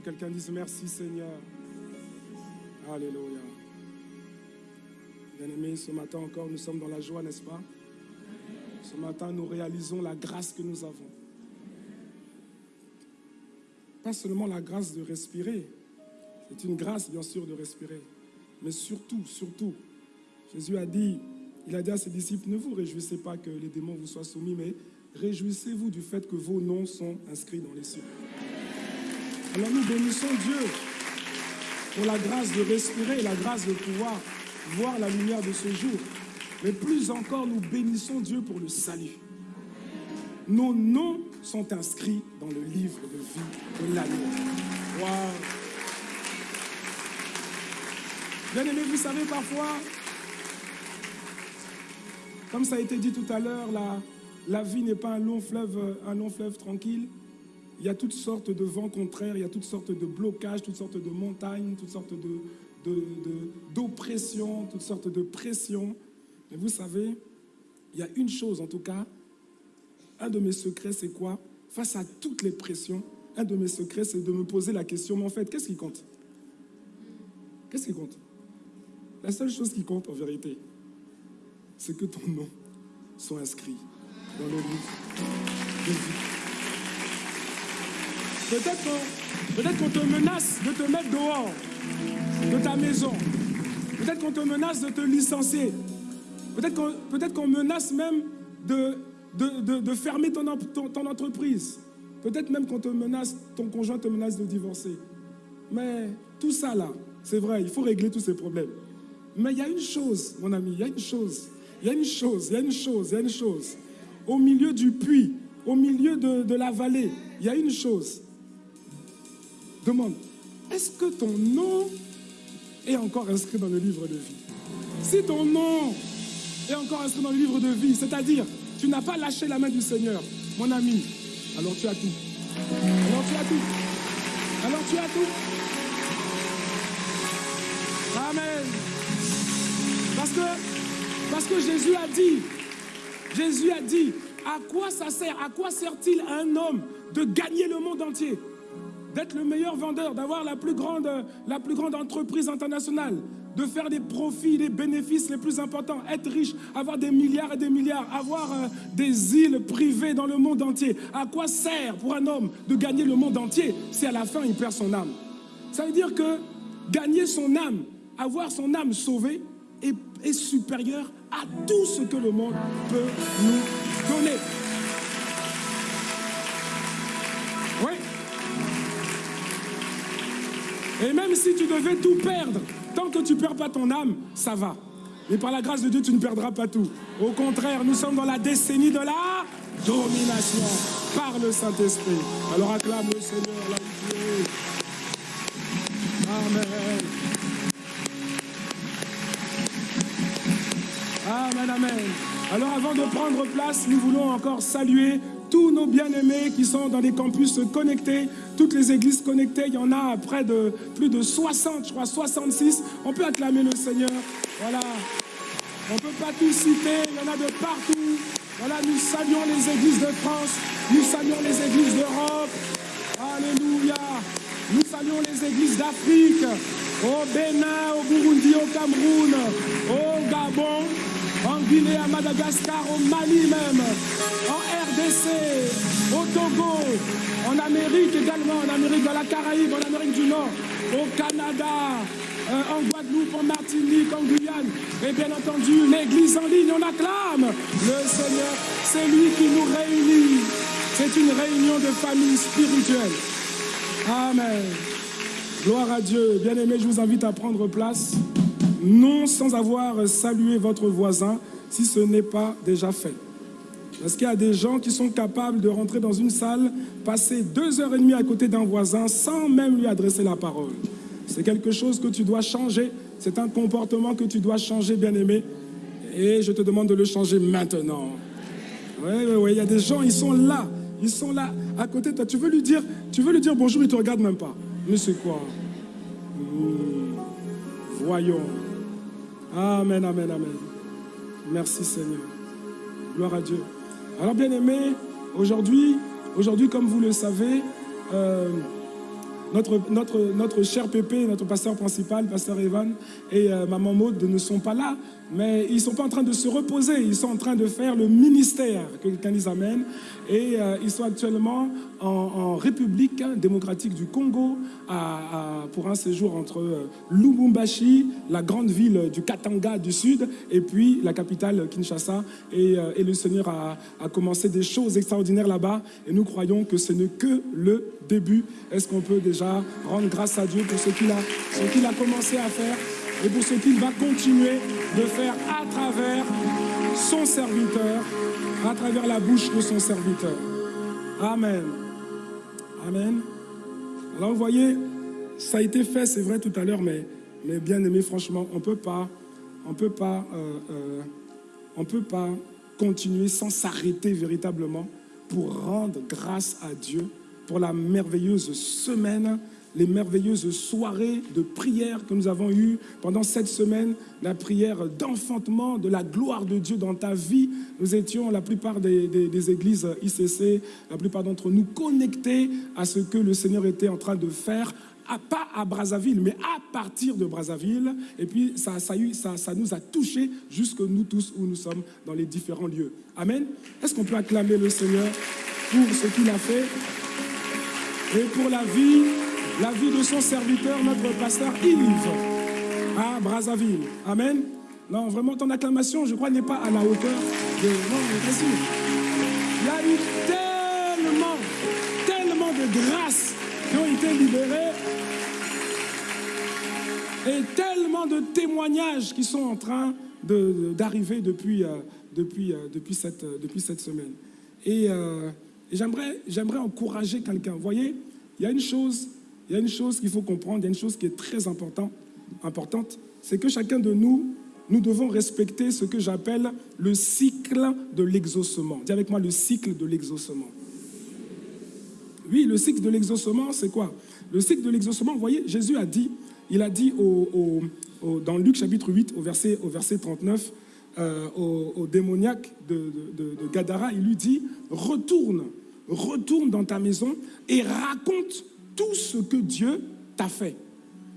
Que quelqu'un dise merci Seigneur. Alléluia. Bien-aimés, ce matin encore, nous sommes dans la joie, n'est-ce pas? Ce matin, nous réalisons la grâce que nous avons. Pas seulement la grâce de respirer, c'est une grâce, bien sûr, de respirer, mais surtout, surtout, Jésus a dit, il a dit à ses disciples, ne vous réjouissez pas que les démons vous soient soumis, mais réjouissez-vous du fait que vos noms sont inscrits dans les cieux. Alors nous bénissons Dieu pour la grâce de respirer la grâce de pouvoir voir la lumière de ce jour. Mais plus encore, nous bénissons Dieu pour le salut. Nos noms sont inscrits dans le livre de vie de l'année. Wow. Bien aimé, vous savez, parfois, comme ça a été dit tout à l'heure, la, la vie n'est pas un long, fleuve, un long fleuve tranquille. Il y a toutes sortes de vents contraires, il y a toutes sortes de blocages, toutes sortes de montagnes, toutes sortes d'oppressions, toutes sortes de pressions. Mais vous savez, il y a une chose en tout cas, un de mes secrets, c'est quoi? Face à toutes les pressions, un de mes secrets, c'est de me poser la question, mais en fait, qu'est-ce qui compte? Qu'est-ce qui compte? La seule chose qui compte en vérité, c'est que ton nom soit inscrit dans le livre de vie. Peut-être qu'on te menace de te mettre dehors de ta maison. Peut-être qu'on te menace de te licencier. Peut-être qu'on peut menace même de, de, fermer ton, ton entreprise. Peut-être même qu'on te menace, ton conjoint te menace de divorcer. Mais tout ça là, c'est vrai, il faut régler tous ces problèmes. Mais il y a une chose, mon ami, il y a une chose. Il y a une chose, il y a une chose, il y a une chose. Au milieu du puits, au milieu de, de la vallée, il y a une chose. Demande, est-ce que ton nom est encore inscrit dans le livre de vie? Si ton nom est encore inscrit dans le livre de vie, c'est-à-dire tu n'as pas lâché la main du Seigneur, mon ami, alors tu as tout. Alors tu as tout. Alors tu as tout. Amen. Parce que, parce que Jésus a dit, Jésus a dit, à quoi ça sert À quoi sert-il à un homme de gagner le monde entier? D'être le meilleur vendeur, d'avoir la, plus grande, entreprise internationale, de faire des profits, des bénéfices les plus importants, être riche, avoir des milliards et des milliards, avoir euh, des îles privées dans le monde entier. À quoi sert pour un homme de gagner le monde entier si à la fin il perd son âme? Ça veut dire que gagner son âme, avoir son âme sauvée, est supérieur à tout ce que le monde peut nous donner. Et même si tu devais tout perdre, tant que tu ne perds pas ton âme, ça va. Et par la grâce de Dieu, tu ne perdras pas tout. Au contraire, nous sommes dans la décennie de la domination par le Saint-Esprit. Alors acclame le Seigneur, là Amen. Amen, amen. Alors avant de prendre place, nous voulons encore saluer tous nos bien-aimés qui sont dans les campus connectés, toutes les églises connectées, il y en a près de plus de 60, je crois 66. On peut acclamer le Seigneur. Voilà. On peut pas tout citer, il y en a de partout. Voilà, nous saluons les églises de France, nous saluons les églises d'Europe. Alléluia. Nous saluons les églises d'Afrique, au Bénin, au Burundi, au Cameroun, au Gabon, en Guinée, à Madagascar, au Mali même, Au Togo, en Amérique également, en Amérique de la Caraïbe, en Amérique du Nord, au Canada, euh, en Guadeloupe, en Martinique, en Guyane. Et bien entendu, l'Église en ligne, on acclame le Seigneur. C'est lui qui nous réunit. C'est une réunion de famille spirituelle. Amen. Gloire à Dieu. Bien aimé, je vous invite à prendre place non sans avoir salué votre voisin si ce n'est pas déjà fait. Parce qu'il y a des gens qui sont capables de rentrer dans une salle, passer deux heures et demie à côté d'un voisin sans même lui adresser la parole? C'est quelque chose que tu dois changer. C'est un comportement que tu dois changer, bien-aimé. Et je te demande de le changer maintenant. Oui, oui, oui. Il y a des gens, ils sont là. Ils sont là, à côté de toi. Tu veux lui dire, tu veux lui dire bonjour, il ne te regarde même pas. Mais c'est quoi? Hmm. Voyons. Amen, amen, amen. Merci Seigneur. Gloire à Dieu. Alors bien aimé, aujourd'hui, aujourd'hui comme vous le savez, euh, notre, notre, notre cher Pépé, notre pasteur principal, pasteur Evan et euh, maman Maud ne sont pas là, mais ils ne sont pas en train de se reposer, ils sont en train de faire le ministère que quelqu'un les amène. Et euh, ils sont actuellement en, République démocratique du Congo pour un séjour entre euh, Lubumbashi, la grande ville du Katanga du Sud, et puis la capitale Kinshasa. Et, le Seigneur a, a commencé des choses extraordinaires là-bas. Et nous croyons que ce n'est que le début. Est-ce qu'on peut déjà rendre grâce à Dieu pour ce qu'il a, a commencé à faire et pour ce qu'il va continuer de faire à travers son serviteur, à travers la bouche de son serviteur. Amen. Amen. Alors vous voyez, ça a été fait, c'est vrai tout à l'heure, mais, mais bien aimé, franchement, on peut pas, on peut pas, euh, euh, on peut pas continuer sans s'arrêter véritablement pour rendre grâce à Dieu pour la merveilleuse semaine, les merveilleuses soirées de prière que nous avons eues pendant cette semaine, la prière d'enfantement de la gloire de Dieu dans ta vie. Nous étions, la plupart des, églises ICC, la plupart d'entre nous connectés à ce que le Seigneur était en train de faire pas à Brazzaville, mais à partir de Brazzaville. Et puis, ça, ça, ça, nous a touchés jusque nous tous où nous sommes dans les différents lieux. Amen. Est-ce qu'on peut acclamer le Seigneur pour ce qu'il a fait? Et pour la vie, la vie de son serviteur, notre pasteur Yves, à Brazzaville. Amen. Non, vraiment, ton acclamation, je crois, n'est pas à la hauteur de... Non, Il y a eu tellement, tellement de grâces qui ont été libérées et tellement de témoignages qui sont en train d'arriver depuis, euh, depuis, euh, depuis, cette, depuis cette semaine. Et... Euh, j'aimerais encourager quelqu'un. Vous voyez, il y a une chose, il y a une chose qu'il faut comprendre, il y a une chose qui est très important, importante, c'est que chacun de nous, nous devons respecter ce que j'appelle le cycle de l'exaucement. Dis avec moi le cycle de l'exaucement. Oui, le cycle de l'exaucement, c'est quoi? Le cycle de l'exaucement, vous voyez, Jésus a dit, il a dit au, dans Luc chapitre 8, au verset, au verset 39, euh, au, démoniaque de, de Gadara, il lui dit, retourne retourne dans ta maison et raconte tout ce que Dieu t'a fait.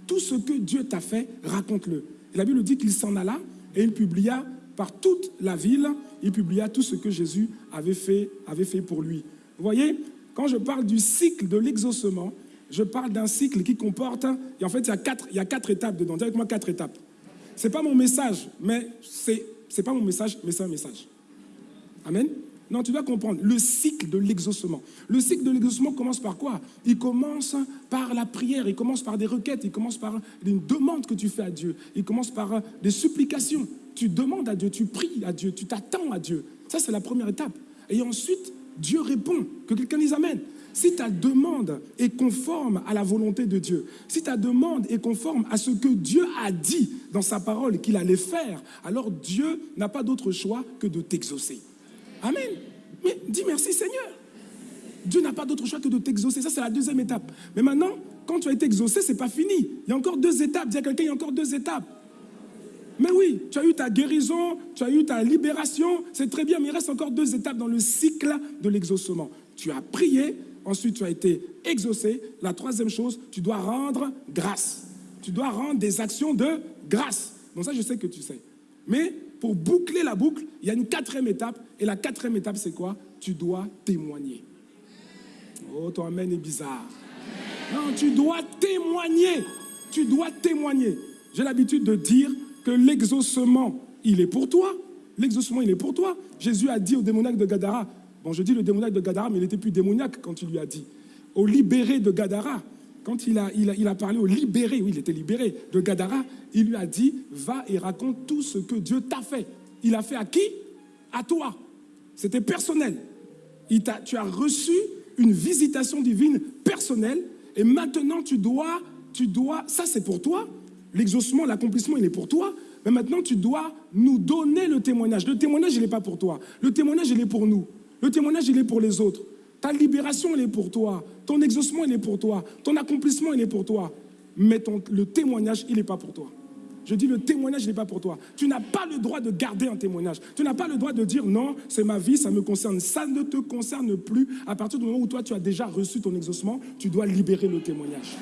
Tout ce que Dieu t'a fait, raconte-le. La Bible dit qu'il s'en alla et il publia par toute la ville, il publia tout ce que Jésus avait fait, avait fait pour lui. Vous voyez, quand je parle du cycle de l'exaucement, je parle d'un cycle qui comporte, et en fait, il y a quatre, il y a quatre étapes dedans. Dis avec moi quatre étapes. Ce n'est pas mon message, mais c'est, c'est pas mon message, mais c'est un message. Amen. Non, tu dois comprendre le cycle de l'exaucement. Le cycle de l'exaucement commence par quoi? Il commence par la prière, il commence par des requêtes, il commence par une demande que tu fais à Dieu, il commence par des supplications. Tu demandes à Dieu, tu pries à Dieu, tu t'attends à Dieu. Ça, c'est la première étape. Et ensuite, Dieu répond, que quelqu'un les amène. Si ta demande est conforme à la volonté de Dieu, si ta demande est conforme à ce que Dieu a dit dans sa parole qu'il allait faire, alors Dieu n'a pas d'autre choix que de t'exaucer. Amen. Mais dis merci Seigneur. Dieu n'a pas d'autre choix que de t'exaucer. Ça, c'est la deuxième étape. Mais maintenant, quand tu as été exaucé, ce n'est pas fini. Il y a encore deux étapes. Dis à quelqu'un, il y a encore deux étapes. Mais oui, tu as eu ta guérison, tu as eu ta libération, c'est très bien, mais il reste encore deux étapes dans le cycle de l'exaucement. Tu as prié, ensuite tu as été exaucé. La troisième chose, tu dois rendre grâce. Tu dois rendre des actions de grâce. Bon, ça, je sais que tu sais. Mais pour boucler la boucle, il y a une quatrième étape. Et la quatrième étape, c'est quoi? Tu dois témoigner. Oh, ton amen est bizarre. Non, tu dois témoigner. Tu dois témoigner. J'ai l'habitude de dire que l'exaucement, il est pour toi. L'exaucement, il est pour toi. Jésus a dit au démoniaque de Gadara, bon, je dis le démoniaque de Gadara, mais il n'était plus démoniaque quand il lui a dit, au libéré de Gadara, quand il a, il, a, parlé au libéré, oui, il était libéré de Gadara, il lui a dit, va et raconte tout ce que Dieu t'a fait. Il a fait à qui? À toi. C'était personnel. Il tu as reçu une visitation divine personnelle et maintenant tu dois, tu dois, ça c'est pour toi, l'exaucement, l'accomplissement, il est pour toi, mais maintenant tu dois nous donner le témoignage. Le témoignage, il n'est pas pour toi. Le témoignage, il est pour nous. Le témoignage, il est pour les autres. Ta libération, elle est pour toi. Ton exaucement, il est pour toi. Ton accomplissement, il est pour toi. Mais ton, le témoignage, il n'est pas pour toi. Je dis le témoignage n'est pas pour toi. Tu n'as pas le droit de garder un témoignage. Tu n'as pas le droit de dire non, c'est ma vie, ça me concerne. Ça ne te concerne plus. À partir du moment où toi tu as déjà reçu ton exaucement, tu dois libérer le témoignage.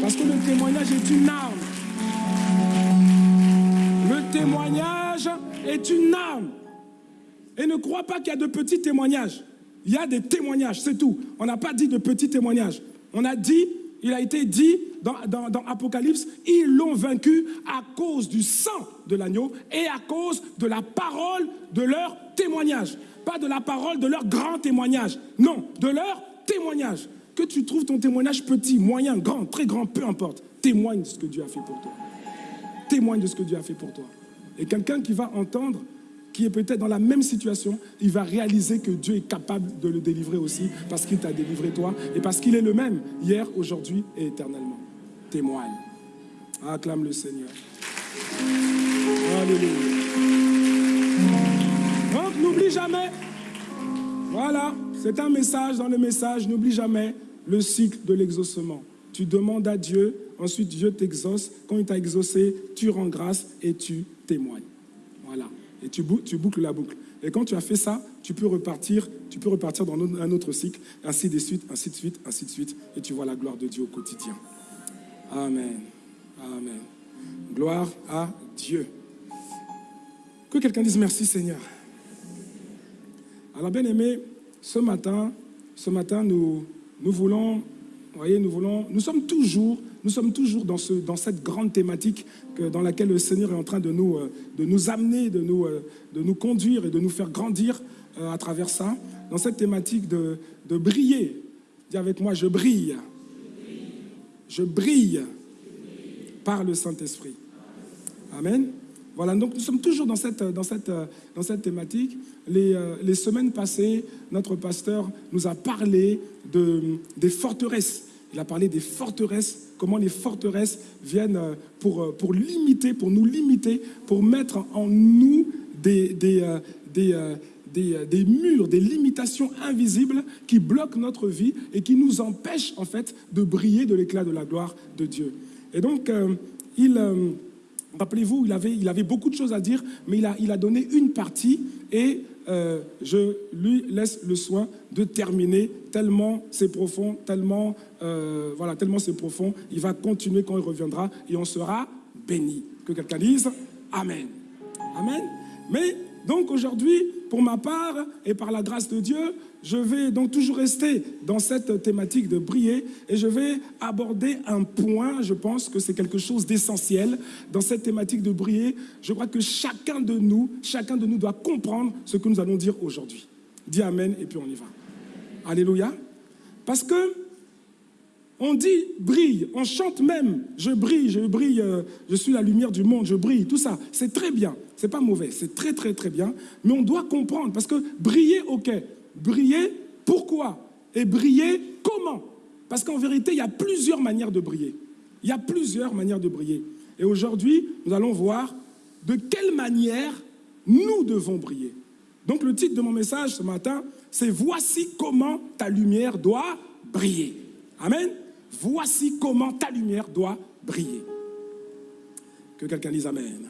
Parce que le témoignage est une arme. Le témoignage est une arme. Et ne crois pas qu'il y a de petits témoignages. Il y a des témoignages, c'est tout. On n'a pas dit de petits témoignages. On a dit, il a été dit dans, Apocalypse, ils l'ont vaincu à cause du sang de l'agneau et à cause de la parole de leur témoignage. Pas de la parole de leur grand témoignage. Non, de leur témoignage. Que tu trouves ton témoignage petit, moyen, grand, très grand, peu importe. Témoigne de ce que Dieu a fait pour toi. Témoigne de ce que Dieu a fait pour toi. Et quelqu'un qui va entendre qui est peut-être dans la même situation, il va réaliser que Dieu est capable de le délivrer aussi parce qu'il t'a délivré toi et parce qu'il est le même hier, aujourd'hui et éternellement. Témoigne. Acclame le Seigneur. Alléluia. Donc n'oublie jamais, voilà, c'est un message dans le message, n'oublie jamais le cycle de l'exaucement. Tu demandes à Dieu, ensuite Dieu t'exauce. Quand il t'a exaucé, tu rends grâce et tu témoignes. Voilà et tu, boucles la boucle. Et quand tu as fait ça, tu peux repartir, tu peux repartir dans un autre cycle, ainsi de suite, ainsi de suite, ainsi de suite, et tu vois la gloire de Dieu au quotidien. Amen. Amen. Gloire à Dieu. Que quelqu'un dise merci Seigneur. Alors bien aimé, ce matin, ce matin, nous, nous voulons, voyez, nous sommes toujours dans, ce, dans cette grande thématique que, dans laquelle le Seigneur est en train de nous, euh, amener, de nous, euh, de nous conduire et de nous faire grandir euh, à travers ça, dans cette thématique de, de briller. Dis avec moi, je brille. Je brille par le Saint-Esprit. Amen. Voilà, donc nous sommes toujours dans cette, dans cette, dans cette thématique. Les, les semaines passées, notre pasteur nous a parlé de, des forteresses. Il a parlé des forteresses comment les forteresses viennent euh, pour, euh, pour limiter, pour nous limiter, pour mettre en nous des, des, euh, des, des, murs, des limitations invisibles qui bloquent notre vie et qui nous empêchent en fait de briller de l'éclat de la gloire de Dieu. Et donc, il, rappelez-vous, il avait, beaucoup de choses à dire, mais il a, il a donné une partie et euh, je lui laisse le soin de terminer, tellement c'est profond, tellement, euh, voilà, tellement c'est profond. Il va continuer quand il reviendra et on sera béni. Que quelqu'un dise Amen. Amen. Mais donc aujourd'hui, pour ma part et par la grâce de Dieu, je vais donc toujours rester dans cette thématique de briller et je vais aborder un point, je pense que c'est quelque chose d'essentiel dans cette thématique de briller. Je crois que chacun de nous, chacun de nous doit comprendre ce que nous allons dire aujourd'hui. Dis Amen et puis on y va. Alléluia. Parce que on dit brille, on chante même, je brille, je brille, euh, je suis la lumière du monde, je brille, tout ça. C'est très bien, c'est pas mauvais, c'est très très très bien, mais on doit comprendre parce que briller, ok, Briller, pourquoi? Et briller, comment? Parce qu'en vérité, il y a plusieurs manières de briller. Il y a plusieurs manières de briller. Et aujourd'hui, nous allons voir de quelle manière nous devons briller. Donc le titre de mon message ce matin, c'est Voici comment ta lumière doit briller. Amen. Voici comment ta lumière doit briller. Que quelqu'un dise Amen.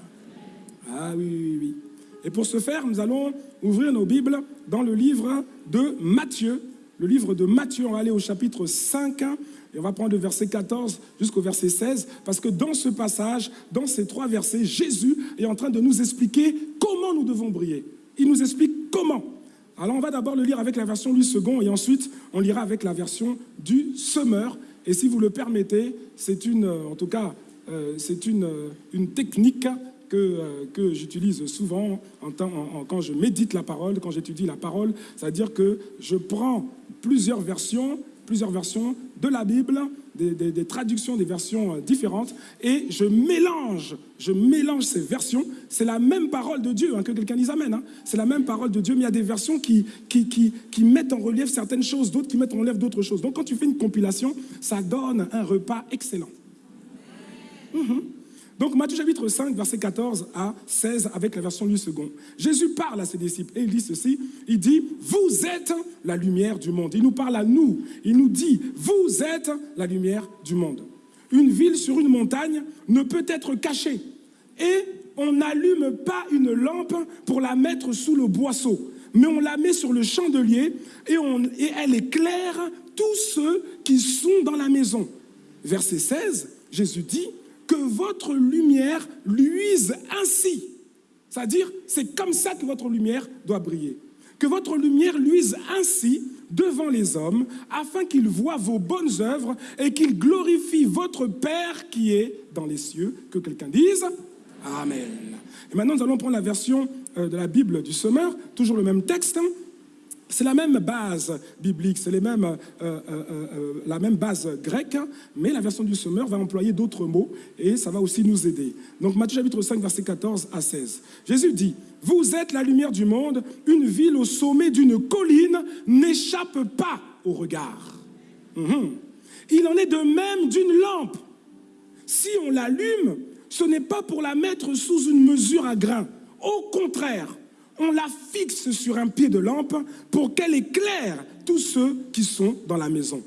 Ah oui, oui, oui. Et pour ce faire, nous allons ouvrir nos Bibles dans le livre de Matthieu. Le livre de Matthieu, on va aller au chapitre 5 et on va prendre le verset 14 jusqu'au verset 16, parce que dans ce passage, dans ces trois versets, Jésus est en train de nous expliquer comment nous devons briller. Il nous explique comment. Alors on va d'abord le lire avec la version du second et ensuite on lira avec la version du semeur. Et si vous le permettez, c'est une, en tout cas, euh, c'est une, une technique que, euh, j'utilise souvent en, quand je médite la parole, quand j'étudie la parole, c'est-à-dire que je prends plusieurs versions, plusieurs versions de la Bible, des, traductions, des versions euh, différentes, et je mélange, je mélange ces versions. C'est la même parole de Dieu, hein, que quelqu'un dise Amen. Hein. C'est la même parole de Dieu, mais il y a des versions qui, qui, qui, mettent en relief certaines choses, d'autres qui mettent en relief d'autres choses. Donc quand tu fais une compilation, ça donne un repas excellent. Mhm. Donc Matthieu chapitre 5, verset 14 à 16, avec la version du second. Jésus parle à ses disciples et il dit ceci, il dit, vous êtes la lumière du monde. Il nous parle à nous, il nous dit, vous êtes la lumière du monde. Une ville sur une montagne ne peut être cachée. Et on n'allume pas une lampe pour la mettre sous le boisseau, mais on la met sur le chandelier et, on, et elle éclaire tous ceux qui sont dans la maison. Verset 16, Jésus dit que votre lumière luise ainsi. C'est-à-dire, c'est comme ça que votre lumière doit briller. Que votre lumière luise ainsi devant les hommes, afin qu'ils voient vos bonnes œuvres et qu'ils glorifient votre Père qui est dans les cieux. Que quelqu'un dise Amen. Et maintenant, nous allons prendre la version euh, de la Bible du Semeur, toujours le même texte. C'est la même base biblique, c'est euh, euh, euh, la même base grecque, mais la version du Semeur va employer d'autres mots et ça va aussi nous aider. Donc Matthieu chapitre 5, verset 14 à 16. Jésus dit, vous êtes la lumière du monde, une ville au sommet d'une colline n'échappe pas au regard. Mhm. Il en est de même d'une lampe. Si on l'allume, ce n'est pas pour la mettre sous une mesure à grain. Au contraire, on la fixe sur un pied de lampe pour qu'elle éclaire tous ceux qui sont dans la maison.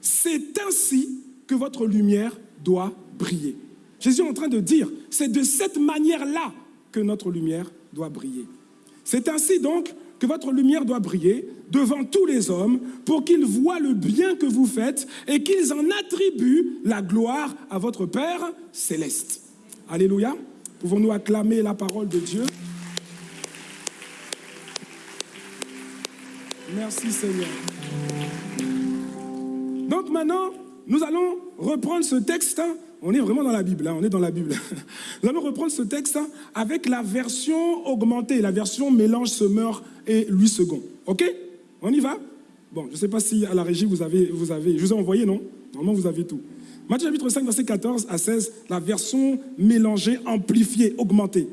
C'est ainsi que votre lumière doit briller. Jésus est en train de dire, c'est de cette manière-là que notre lumière doit briller. C'est ainsi donc que votre lumière doit briller devant tous les hommes pour qu'ils voient le bien que vous faites et qu'ils en attribuent la gloire à votre Père céleste. Alléluia. Pouvons-nous acclamer la parole de Dieu? Merci Seigneur. Donc maintenant, nous allons reprendre ce texte. On est vraiment dans la Bible, hein, on est dans la Bible. Nous allons reprendre ce texte avec la version augmentée, la version mélange semeur et Louis II. OK? On y va? Bon, je ne sais pas si à la régie vous avez, vous avez, je vous ai envoyé, non? Normalement, vous avez tout. Matthieu chapitre 5, verset 14 à 16, la version mélangée, amplifiée, augmentée.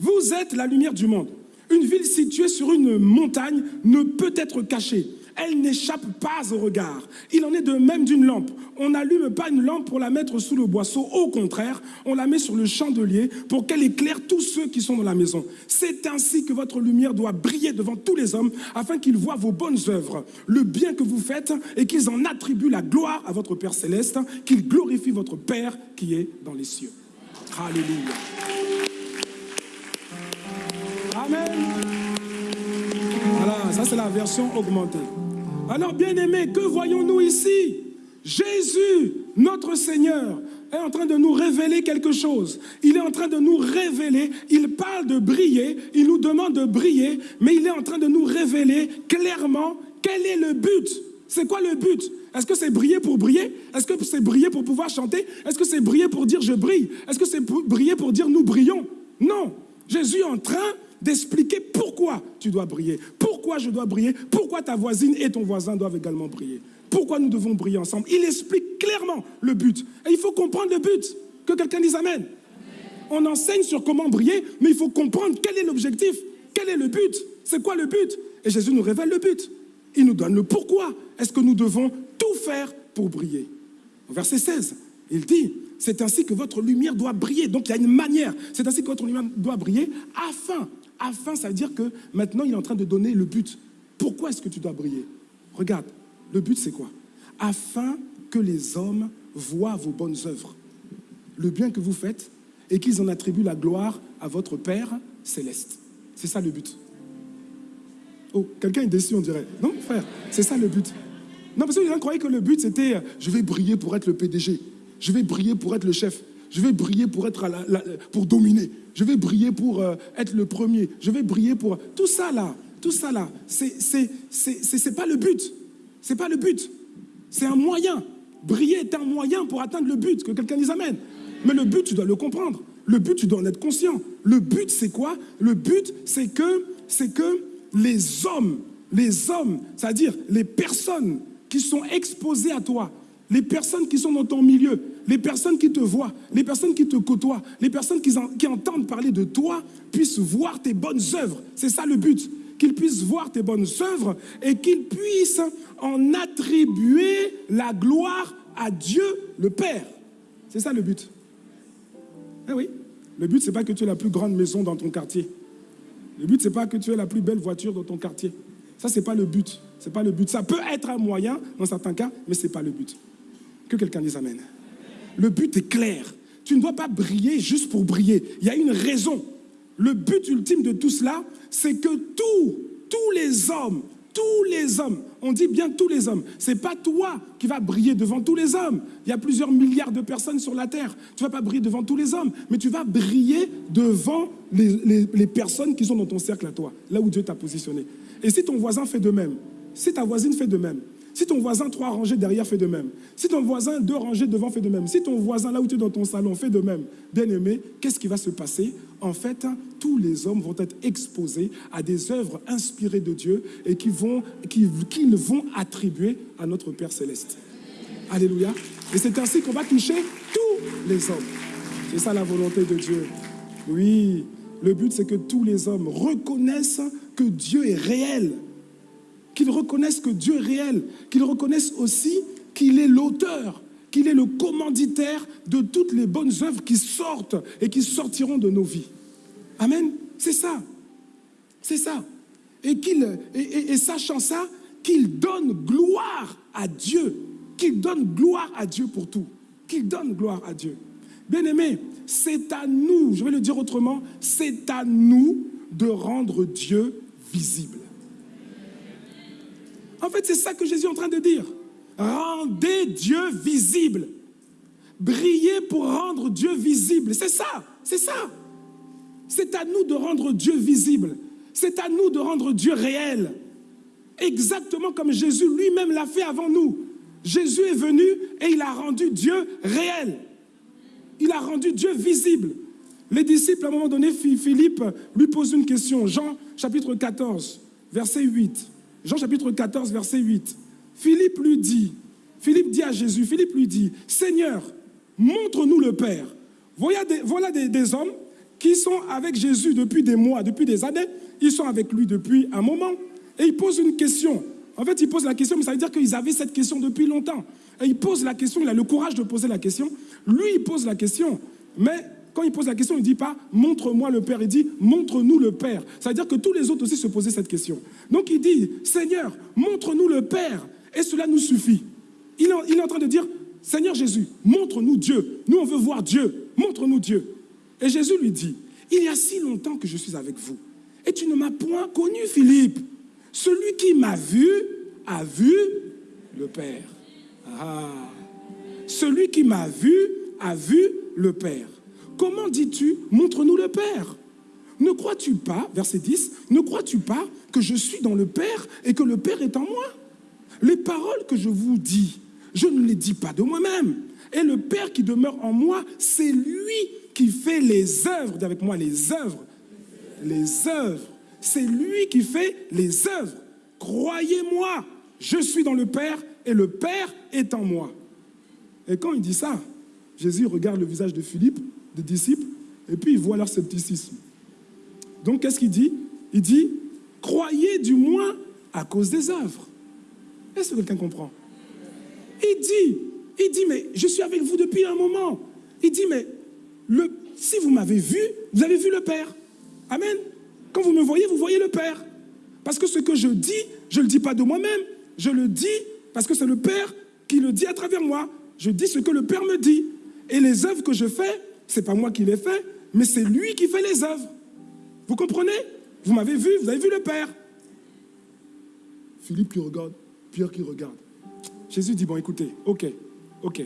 Vous êtes la lumière du monde. Une ville située sur une montagne ne peut être cachée. Elle n'échappe pas au regard. Il en est de même d'une lampe. On n'allume pas une lampe pour la mettre sous le boisseau. Au contraire, on la met sur le chandelier pour qu'elle éclaire tous ceux qui sont dans la maison. C'est ainsi que votre lumière doit briller devant tous les hommes afin qu'ils voient vos bonnes œuvres, le bien que vous faites et qu'ils en attribuent la gloire à votre Père céleste, qu'ils glorifient votre Père qui est dans les cieux. Alléluia. Amen. Voilà, ça c'est la version augmentée. Alors bien aimé, que voyons-nous ici? Jésus, notre Seigneur, est en train de nous révéler quelque chose. Il est en train de nous révéler, il parle de briller, il nous demande de briller, mais il est en train de nous révéler clairement quel est le but. C'est quoi le but? Est-ce que c'est briller pour briller? Est-ce que c'est briller pour pouvoir chanter? Est-ce que c'est briller pour dire je brille? Est-ce que c'est briller pour dire nous brillons? Non. Jésus est en train d'expliquer pourquoi tu dois briller, pourquoi je dois briller, pourquoi ta voisine et ton voisin doivent également briller, pourquoi nous devons briller ensemble. Il explique clairement le but. Et il faut comprendre le but. Que quelqu'un dise Amen. On enseigne sur comment briller, mais il faut comprendre quel est l'objectif, quel est le but, c'est quoi le but. Et Jésus nous révèle le but. Il nous donne le pourquoi. Est-ce que nous devons tout faire pour briller Verset 16, il dit, c'est ainsi que votre lumière doit briller. Donc il y a une manière. C'est ainsi que votre lumière doit briller afin Afin, ça veut dire que maintenant, il est en train de donner le but. Pourquoi est-ce que tu dois briller? Regarde, le but, c'est quoi? Afin que les hommes voient vos bonnes œuvres, le bien que vous faites, et qu'ils en attribuent la gloire à votre Père céleste. C'est ça le but. Oh, quelqu'un est déçu, on dirait. Non, frère, c'est ça le but. Non, parce que les gens croyaient que le but, c'était je vais briller pour être le PDG, je vais briller pour être le chef. Je vais briller pour, être pour dominer. Je vais briller pour euh, être le premier. Je vais briller pour... Tout ça là, tout ça là, c'est pas le but. C'est pas le but. C'est un moyen. Briller est un moyen pour atteindre le but. Que quelqu'un dise Amen. Mais le but, tu dois le comprendre. Le but, tu dois en être conscient. Le but, c'est quoi? Le but, c'est que, c'est que les hommes, les hommes, c'est-à-dire les personnes qui sont exposées à toi, les personnes qui sont dans ton milieu, les personnes qui te voient, les personnes qui te côtoient, les personnes qui, entendent parler de toi puissent voir tes bonnes œuvres. C'est ça le but. Qu'ils puissent voir tes bonnes œuvres et qu'ils puissent en attribuer la gloire à Dieu le Père. C'est ça le but. Eh oui. Le but, ce n'est pas que tu aies la plus grande maison dans ton quartier. Le but, ce n'est pas que tu aies la plus belle voiture dans ton quartier. Ça, ce n'est pas le but. C'est pas le but. Ça peut être un moyen dans certains cas, mais ce n'est pas le but. Que quelqu'un dise Amen. Le but est clair. tu ne dois pas briller juste pour briller. Il y a une raison. Le but ultime de tout cela, c'est que tous, tous les hommes, tous les hommes, on dit bien tous les hommes, ce n'est pas toi qui vas briller devant tous les hommes. Il y a plusieurs milliards de personnes sur la terre. Tu vas pas briller devant tous les hommes, mais tu vas briller devant les, les personnes qui sont dans ton cercle à toi, là où Dieu t'a positionné. Et si ton voisin fait de même, si ta voisine fait de même, si ton voisin trois rangées derrière fait de même, si ton voisin deux rangées devant fait de même, si ton voisin là où tu es dans ton salon fait de même, bien aimé, qu'est-ce qui va se passer? En fait, tous les hommes vont être exposés à des œuvres inspirées de Dieu et qui vont, qui, qu'ils vont attribuer à notre Père céleste. Alléluia. Et c'est ainsi qu'on va toucher tous les hommes. C'est ça la volonté de Dieu. Oui, le but c'est que tous les hommes reconnaissent que Dieu est réel qu'ils reconnaissent que Dieu est réel, qu'ils reconnaissent aussi qu'il est l'auteur, qu'il est le commanditaire de toutes les bonnes œuvres qui sortent et qui sortiront de nos vies. Amen. C'est ça. C'est ça. Et, sachant ça, qu'il donne gloire à Dieu. Qu'il donne gloire à Dieu pour tout. Qu'il donne gloire à Dieu. Bien aimé, c'est à nous, je vais le dire autrement, c'est à nous de rendre Dieu visible. En fait, c'est ça que Jésus est en train de dire. Rendez Dieu visible. Brillez pour rendre Dieu visible. C'est ça, c'est ça. C'est à nous de rendre Dieu visible. C'est à nous de rendre Dieu réel. Exactement comme Jésus lui-même l'a fait avant nous. Jésus est venu et il a rendu Dieu réel. Il a rendu Dieu visible. Les disciples, à un moment donné, Philippe lui pose une question. Jean chapitre 14, verset 8. Jean chapitre 14, verset 8. Philippe lui dit, Philippe dit à Jésus, Philippe lui dit, Seigneur, montre-nous le Père. Voilà, des, hommes qui sont avec Jésus depuis des mois, depuis des années. Ils sont avec lui depuis un moment. Et ils posent une question. En fait, ils posent la question, mais ça veut dire qu'ils avaient cette question depuis longtemps. Et il pose la question, il a le courage de poser la question. Lui, il pose la question, mais quand il pose la question, il ne dit pas montre-moi le Père, il dit montre-nous le Père. Ça veut dire que tous les autres aussi se posaient cette question. Donc il dit Seigneur, montre-nous le Père, et cela nous suffit. Il est, en train de dire Seigneur Jésus, montre-nous Dieu. Nous, on veut voir Dieu. Montre-nous Dieu. Et Jésus lui dit Il y a si longtemps que je suis avec vous, et tu ne m'as point connu, Philippe. Celui qui m'a vu a vu le Père. Ah. Celui qui m'a vu a vu le Père. Comment dis-tu, montre-nous le Père? Ne crois-tu pas, verset 10, ne crois-tu pas que je suis dans le Père et que le Père est en moi? Les paroles que je vous dis, je ne les dis pas de moi-même. Et le Père qui demeure en moi, c'est lui qui fait les œuvres, avec moi les œuvres, les œuvres. C'est lui qui fait les œuvres. Croyez-moi, je suis dans le Père et le Père est en moi. Et quand il dit ça, Jésus regarde le visage de Philippe des disciples, et puis il voit leur scepticisme. Donc qu'est-ce qu'il dit? Il dit, croyez du moins à cause des œuvres. Est-ce que quelqu'un comprend? Il dit, il dit, mais je suis avec vous depuis un moment. Il dit, mais le, si vous m'avez vu, vous avez vu le Père. Amen. Quand vous me voyez, vous voyez le Père. Parce que ce que je dis, je ne le dis pas de moi-même. Je le dis parce que c'est le Père qui le dit à travers moi. Je dis ce que le Père me dit. Et les œuvres que je fais, c'est pas moi qui les fais, mais c'est lui qui fait les œuvres. Vous comprenez? Vous m'avez vu, vous avez vu le Père. Philippe qui regarde, Pierre qui regarde. Jésus dit, bon écoutez, ok, ok.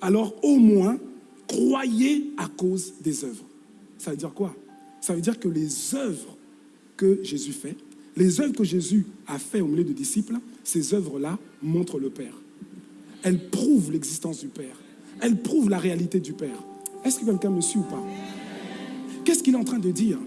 Alors au moins, croyez à cause des œuvres. Ça veut dire quoi? Ça veut dire que les œuvres que Jésus fait, les œuvres que Jésus a fait au milieu de disciples, ces œuvres-là montrent le Père. Elles prouvent l'existence du Père. Elles prouvent la réalité du Père. Est-ce que quelqu'un me suit ou pas? Qu'est-ce qu'il est en train de dire?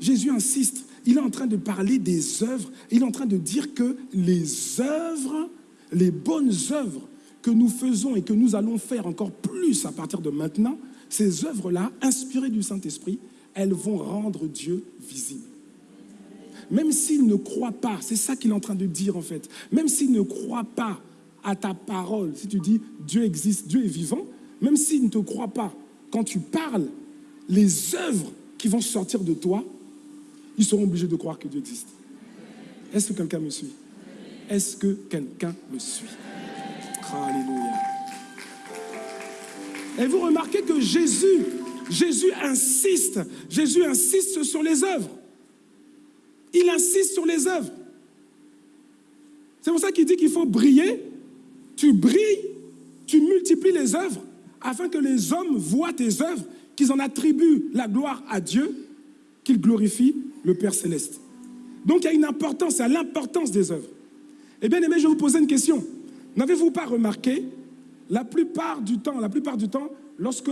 Jésus insiste. Il est en train de parler des œuvres. Il est en train de dire que les œuvres, les bonnes œuvres que nous faisons et que nous allons faire encore plus à partir de maintenant, ces œuvres-là, inspirées du Saint-Esprit, elles vont rendre Dieu visible. Même s'il ne croit pas, c'est ça qu'il est en train de dire en fait, même s'il ne croit pas à ta parole, si tu dis Dieu existe, Dieu est vivant, même s'il ne te croit pas, quand tu parles, les œuvres qui vont sortir de toi, ils seront obligés de croire que Dieu existe. Est-ce que quelqu'un me suit? Est-ce que quelqu'un me suit? Alléluia. Et vous remarquez que Jésus, Jésus insiste, Jésus insiste sur les œuvres. Il insiste sur les œuvres. C'est pour ça qu'il dit qu'il faut briller. Tu brilles, tu multiplies les œuvres afin que les hommes voient tes œuvres, qu'ils en attribuent la gloire à Dieu, qu'ils glorifient le Père céleste. Donc il y a une importance, à l'importance des œuvres. Eh bien aimé, je vais vous poser une question. N'avez-vous pas remarqué, la plupart du temps, la plupart du temps, lorsque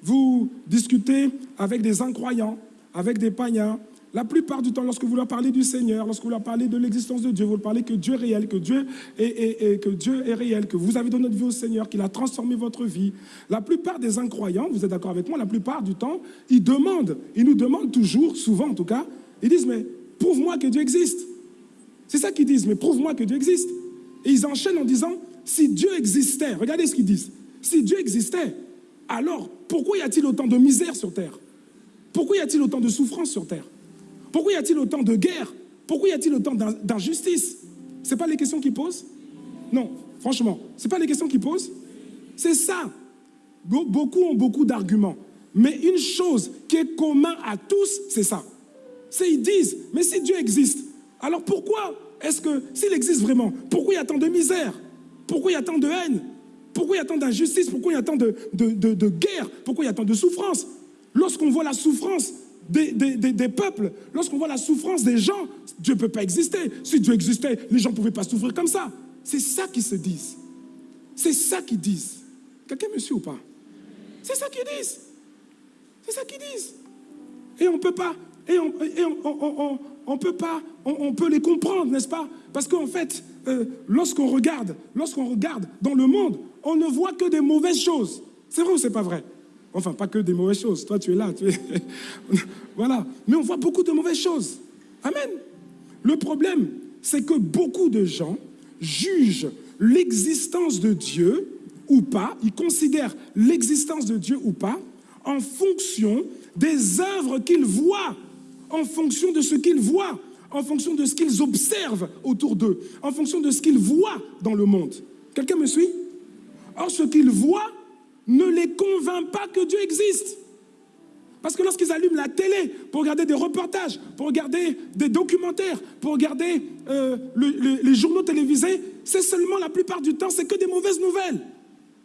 vous discutez avec des incroyants, avec des païens, la plupart du temps, lorsque vous leur parlez du Seigneur, lorsque vous leur parlez de l'existence de Dieu, vous leur parlez que Dieu est réel, que Dieu est, que Dieu est réel, que vous avez donné notre vie au Seigneur, qu'il a transformé votre vie. La plupart des incroyants, vous êtes d'accord avec moi, la plupart du temps, ils demandent, ils nous demandent toujours, souvent en tout cas, ils disent, mais prouve-moi que Dieu existe. C'est ça qu'ils disent, mais prouve-moi que Dieu existe. Et ils enchaînent en disant, si Dieu existait, regardez ce qu'ils disent, si Dieu existait, alors pourquoi y a-t-il autant de misère sur terre? Pourquoi y a-t-il autant de souffrance sur terre? Pourquoi y a-t-il autant de guerre Pourquoi y a-t-il autant d'injustice Ce pas les questions qu'ils posent Non, franchement, ce pas les questions qu'ils posent C'est ça. Beaucoup ont beaucoup d'arguments. Mais une chose qui est commune à tous, c'est ça. C'est ils disent, mais si Dieu existe, alors pourquoi est-ce que, s'il existe vraiment, pourquoi il y a tant de misère? Pourquoi il y a tant de haine? Pourquoi il y a tant d'injustice? Pourquoi il y a tant de, de, guerre Pourquoi il y a tant de souffrance Lorsqu'on voit la souffrance des, peuples, lorsqu'on voit la souffrance des gens, Dieu ne peut pas exister. Si Dieu existait, les gens ne pouvaient pas souffrir comme ça. C'est ça qu'ils se disent. C'est ça qu'ils disent. Quelqu'un me suit ou pas? C'est ça qu'ils disent. C'est ça qu'ils disent. Et on ne peut pas et on, peut pas, on, peut les comprendre, n'est-ce pas? Parce qu'en fait, euh, lorsqu'on regarde, lorsqu'on regarde dans le monde, on ne voit que des mauvaises choses. C'est vrai ou c'est pas vrai? Enfin, pas que des mauvaises choses. Toi, tu es là. Tu voilà. Mais on voit beaucoup de mauvaises choses. Amen. Le problème, c'est que beaucoup de gens jugent l'existence de Dieu ou pas, ils considèrent l'existence de Dieu ou pas en fonction des œuvres qu'ils voient en fonction de ce qu'ils voient, en fonction de ce qu'ils observent autour d'eux, en fonction de ce qu'ils voient dans le monde. Quelqu'un me suit? Or, ce qu'ils voient ne les convainc pas que Dieu existe. Parce que lorsqu'ils allument la télé pour regarder des reportages, pour regarder des documentaires, pour regarder euh, les journaux télévisés, c'est seulement la plupart du temps, c'est que des mauvaises nouvelles.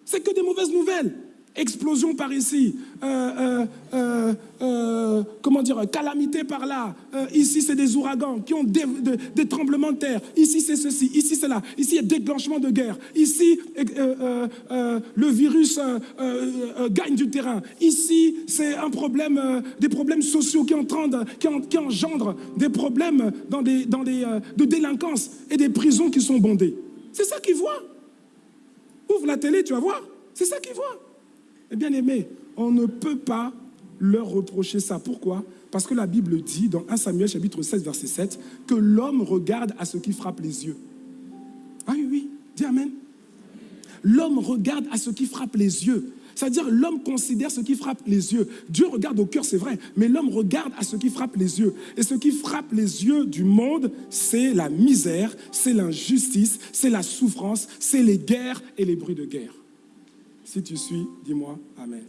C'est que des mauvaises nouvelles explosion par ici, euh, euh, euh, comment dire, calamité par là, ici c'est des ouragans qui ont des, tremblements de terre, ici c'est ceci, ici c'est là, ici il y a déclenchement de guerre, ici le virus gagne du terrain, ici c'est un problème, des problèmes sociaux qui, engendrent des problèmes de délinquance et des prisons qui sont bondées. C'est ça qu'ils voient. Ouvre la télé, tu vas voir. C'est ça qu'ils voient. Eh bien aimé, on ne peut pas leur reprocher ça. Pourquoi? Parce que la Bible dit dans 1 Samuel chapitre 16 verset 7 que l'homme regarde à ce qui frappe les yeux. Ah oui, oui, dis Amen. L'homme regarde à ce qui frappe les yeux. C'est-à-dire l'homme considère ce qui frappe les yeux. Dieu regarde au cœur, c'est vrai, mais l'homme regarde à ce qui frappe les yeux. Et ce qui frappe les yeux du monde, c'est la misère, c'est l'injustice, c'est la souffrance, c'est les guerres et les bruits de guerre. Si tu suis, dis-moi Amen.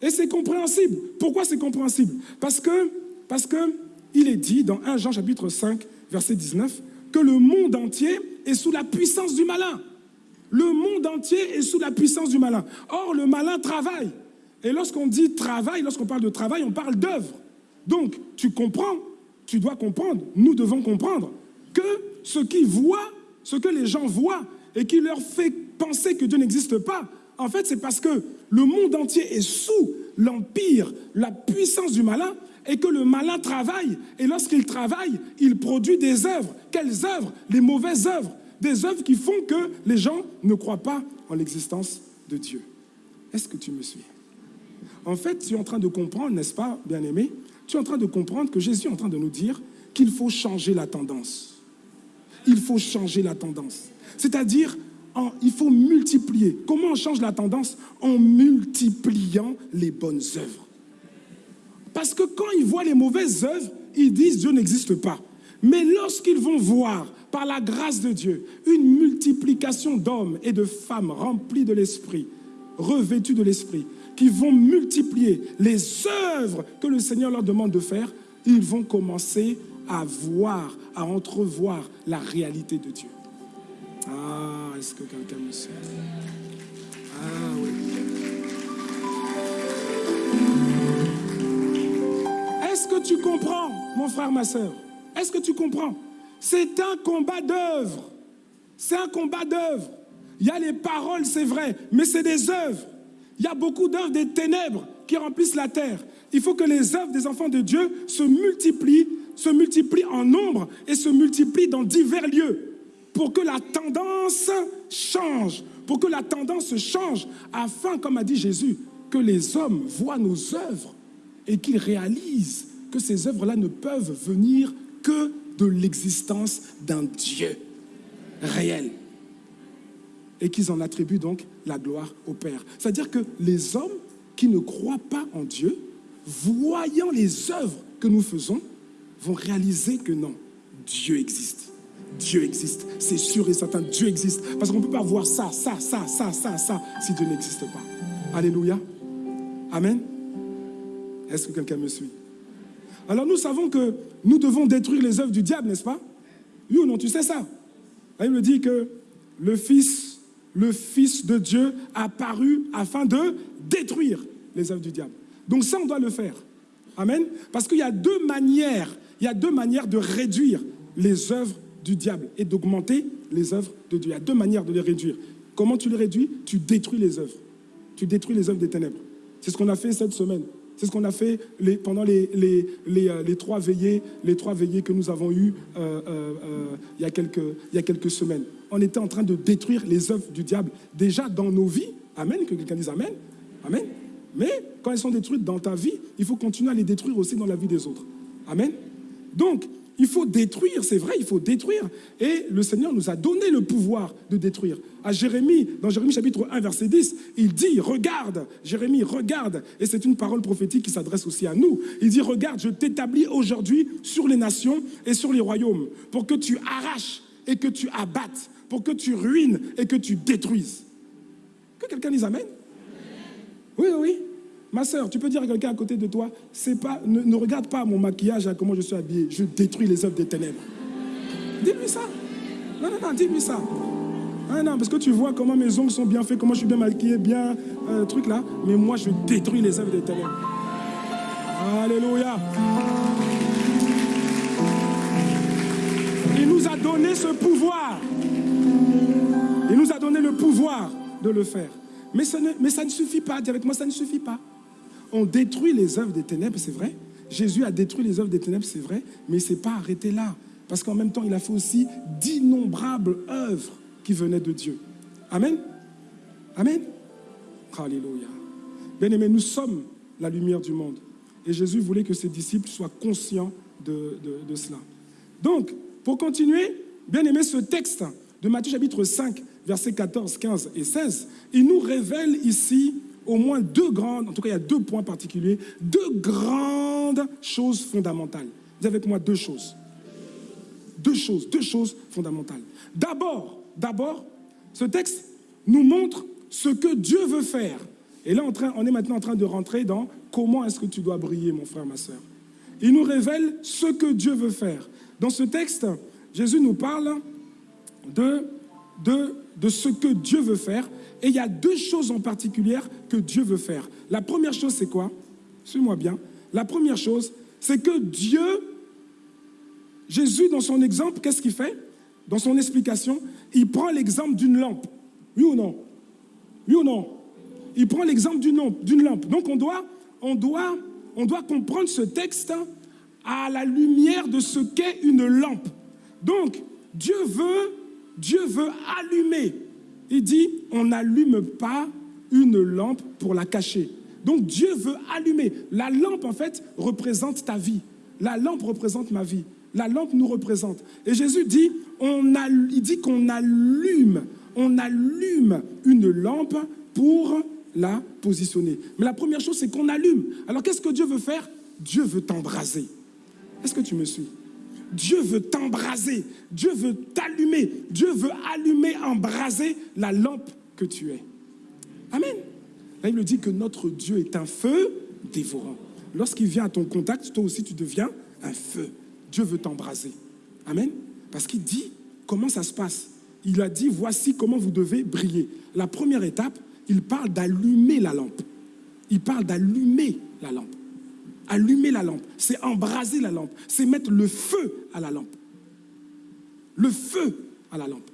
Et c'est compréhensible. Pourquoi c'est compréhensible? Parce que, il est dit dans 1 Jean chapitre 5, verset 19, que le monde entier est sous la puissance du malin. Le monde entier est sous la puissance du malin. Or, le malin travaille. Et lorsqu'on dit travail, lorsqu'on parle de travail, on parle d'œuvre. Donc, tu comprends, tu dois comprendre, nous devons comprendre que ce qui voit, ce que les gens voient, et qui leur fait penser que Dieu n'existe pas, en fait, c'est parce que le monde entier est sous l'empire, la puissance du malin, et que le malin travaille. Et lorsqu'il travaille, il produit des œuvres. Quelles œuvres? Les mauvaises œuvres. Des œuvres qui font que les gens ne croient pas en l'existence de Dieu. Est-ce que tu me suis? En fait, tu es en train de comprendre, n'est-ce pas, bien-aimé? Tu es en train de comprendre que Jésus est en train de nous dire qu'il faut changer la tendance. Il faut changer la tendance. C'est-à-dire, il faut multiplier. Comment on change la tendance? En multipliant les bonnes œuvres. Parce que quand ils voient les mauvaises œuvres, ils disent Dieu n'existe pas. Mais lorsqu'ils vont voir, par la grâce de Dieu, une multiplication d'hommes et de femmes remplis de l'Esprit, revêtus de l'Esprit, qui vont multiplier les œuvres que le Seigneur leur demande de faire, ils vont commencer à voir, à entrevoir la réalité de Dieu. Ah, est-ce que quelqu'un me suit Ah oui. Est-ce que tu comprends, mon frère, ma soeur Est-ce que tu comprends? C'est un combat d'œuvre. C'est un combat d'œuvre. Il y a les paroles, c'est vrai, mais c'est des œuvres. Il y a beaucoup d'œuvres des ténèbres qui remplissent la terre. Il faut que les œuvres des enfants de Dieu se multiplient, se multiplient en nombre et se multiplient dans divers lieux pour que la tendance change, pour que la tendance change, afin, comme a dit Jésus, que les hommes voient nos œuvres et qu'ils réalisent que ces œuvres-là ne peuvent venir que de l'existence d'un Dieu réel et qu'ils en attribuent donc la gloire au Père. C'est-à-dire que les hommes qui ne croient pas en Dieu, voyant les œuvres que nous faisons, vont réaliser que non, Dieu existe. Dieu existe. C'est sûr et certain, Dieu existe. Parce qu'on ne peut pas voir ça, ça, ça, ça, ça, ça, si Dieu n'existe pas. Alléluia. Amen. Est-ce que quelqu'un me suit? Alors nous savons que nous devons détruire les œuvres du diable, n'est-ce pas? Oui ou non, tu sais ça? Il me dit que le Fils, le Fils de Dieu a paru afin de détruire les œuvres du diable. Donc ça, on doit le faire. Amen. Parce qu'il y a deux manières, il y a deux manières de réduire les œuvres du diable et d'augmenter les œuvres de Dieu. Il y a deux manières de les réduire. Comment tu les réduis? Tu détruis les œuvres. Tu détruis les œuvres des ténèbres. C'est ce qu'on a fait cette semaine. C'est ce qu'on a fait pendant euh, les, trois veillées, les trois veillées que nous avons eues euh, euh, il, y a quelques, il y a quelques semaines. On était en train de détruire les œuvres du diable déjà dans nos vies. Amen, que quelqu'un dise Amen. Amen. Mais quand elles sont détruites dans ta vie, il faut continuer à les détruire aussi dans la vie des autres. Amen. Donc, il faut détruire, c'est vrai, il faut détruire. Et le Seigneur nous a donné le pouvoir de détruire. À Jérémie, dans Jérémie chapitre 1, verset 10, il dit, regarde, Jérémie, regarde. Et c'est une parole prophétique qui s'adresse aussi à nous. Il dit, regarde, je t'établis aujourd'hui sur les nations et sur les royaumes, pour que tu arraches et que tu abattes, pour que tu ruines et que tu détruises. Que quelqu'un dise Amen. Oui, oui. Ma soeur, tu peux dire à quelqu'un à côté de toi, ne, regarde pas mon maquillage, à comment je suis habillé, je détruis les œuvres des ténèbres. Dis-lui ça. Non, non, non, dis-lui ça. Ah non, parce que tu vois comment mes ongles sont bien faits, comment je suis bien maquillé, bien, euh, truc là. Mais moi, je détruis les œuvres des ténèbres. Alléluia. Il nous a donné ce pouvoir. Il nous a donné le pouvoir de le faire. Mais ça ne suffit pas. Dis avec moi, ça ne suffit pas on détruit les œuvres des ténèbres, c'est vrai. Jésus a détruit les œuvres des ténèbres, c'est vrai, mais il ne s'est pas arrêté là. Parce qu'en même temps, il a fait aussi d'innombrables œuvres qui venaient de Dieu. Amen. Amen. Alléluia. Bien aimé, nous sommes la lumière du monde. Et Jésus voulait que ses disciples soient conscients de, cela. Donc, pour continuer, bien aimé, ce texte de Matthieu chapitre 5, versets 14, 15 et 16, il nous révèle ici au moins deux grandes, en tout cas il y a deux points particuliers, deux grandes choses fondamentales. Avez avec moi deux choses. Deux choses, deux choses fondamentales. D'abord, d'abord, ce texte nous montre ce que Dieu veut faire. Et là, on est maintenant en train de rentrer dans comment est-ce que tu dois briller, mon frère, ma soeur. Il nous révèle ce que Dieu veut faire. Dans ce texte, Jésus nous parle de ce que Dieu veut faire et il y a deux choses en particulier que Dieu veut faire. La première chose, c'est quoi? Suis-moi bien. La première chose, c'est que Dieu, Jésus, dans son exemple, qu'est-ce qu'il fait? Dans son explication, il prend l'exemple d'une lampe. Oui ou non? Oui ou non? Il prend l'exemple d'une lampe. Donc on doit, on, doit, on doit comprendre ce texte à la lumière de ce qu'est une lampe. Donc, Dieu veut, Dieu veut allumer il dit, on n'allume pas une lampe pour la cacher. Donc Dieu veut allumer. La lampe, en fait, représente ta vie. La lampe représente ma vie. La lampe nous représente. Et Jésus dit, on il dit qu'on allume, on allume une lampe pour la positionner. Mais la première chose, c'est qu'on allume. Alors qu'est-ce que Dieu veut faire? Dieu veut t'embraser. Est-ce que tu me suis? Dieu veut t'embraser, Dieu veut t'allumer, Dieu veut allumer, embraser la lampe que tu es. Amen. La Bible dit que notre Dieu est un feu dévorant. Lorsqu'il vient à ton contact, toi aussi tu deviens un feu. Dieu veut t'embraser. Amen. Parce qu'il dit comment ça se passe. Il a dit voici comment vous devez briller. La première étape, il parle d'allumer la lampe. Il parle d'allumer la lampe. Allumer la lampe, c'est embraser la lampe, c'est mettre le feu à la lampe. Le feu à la lampe.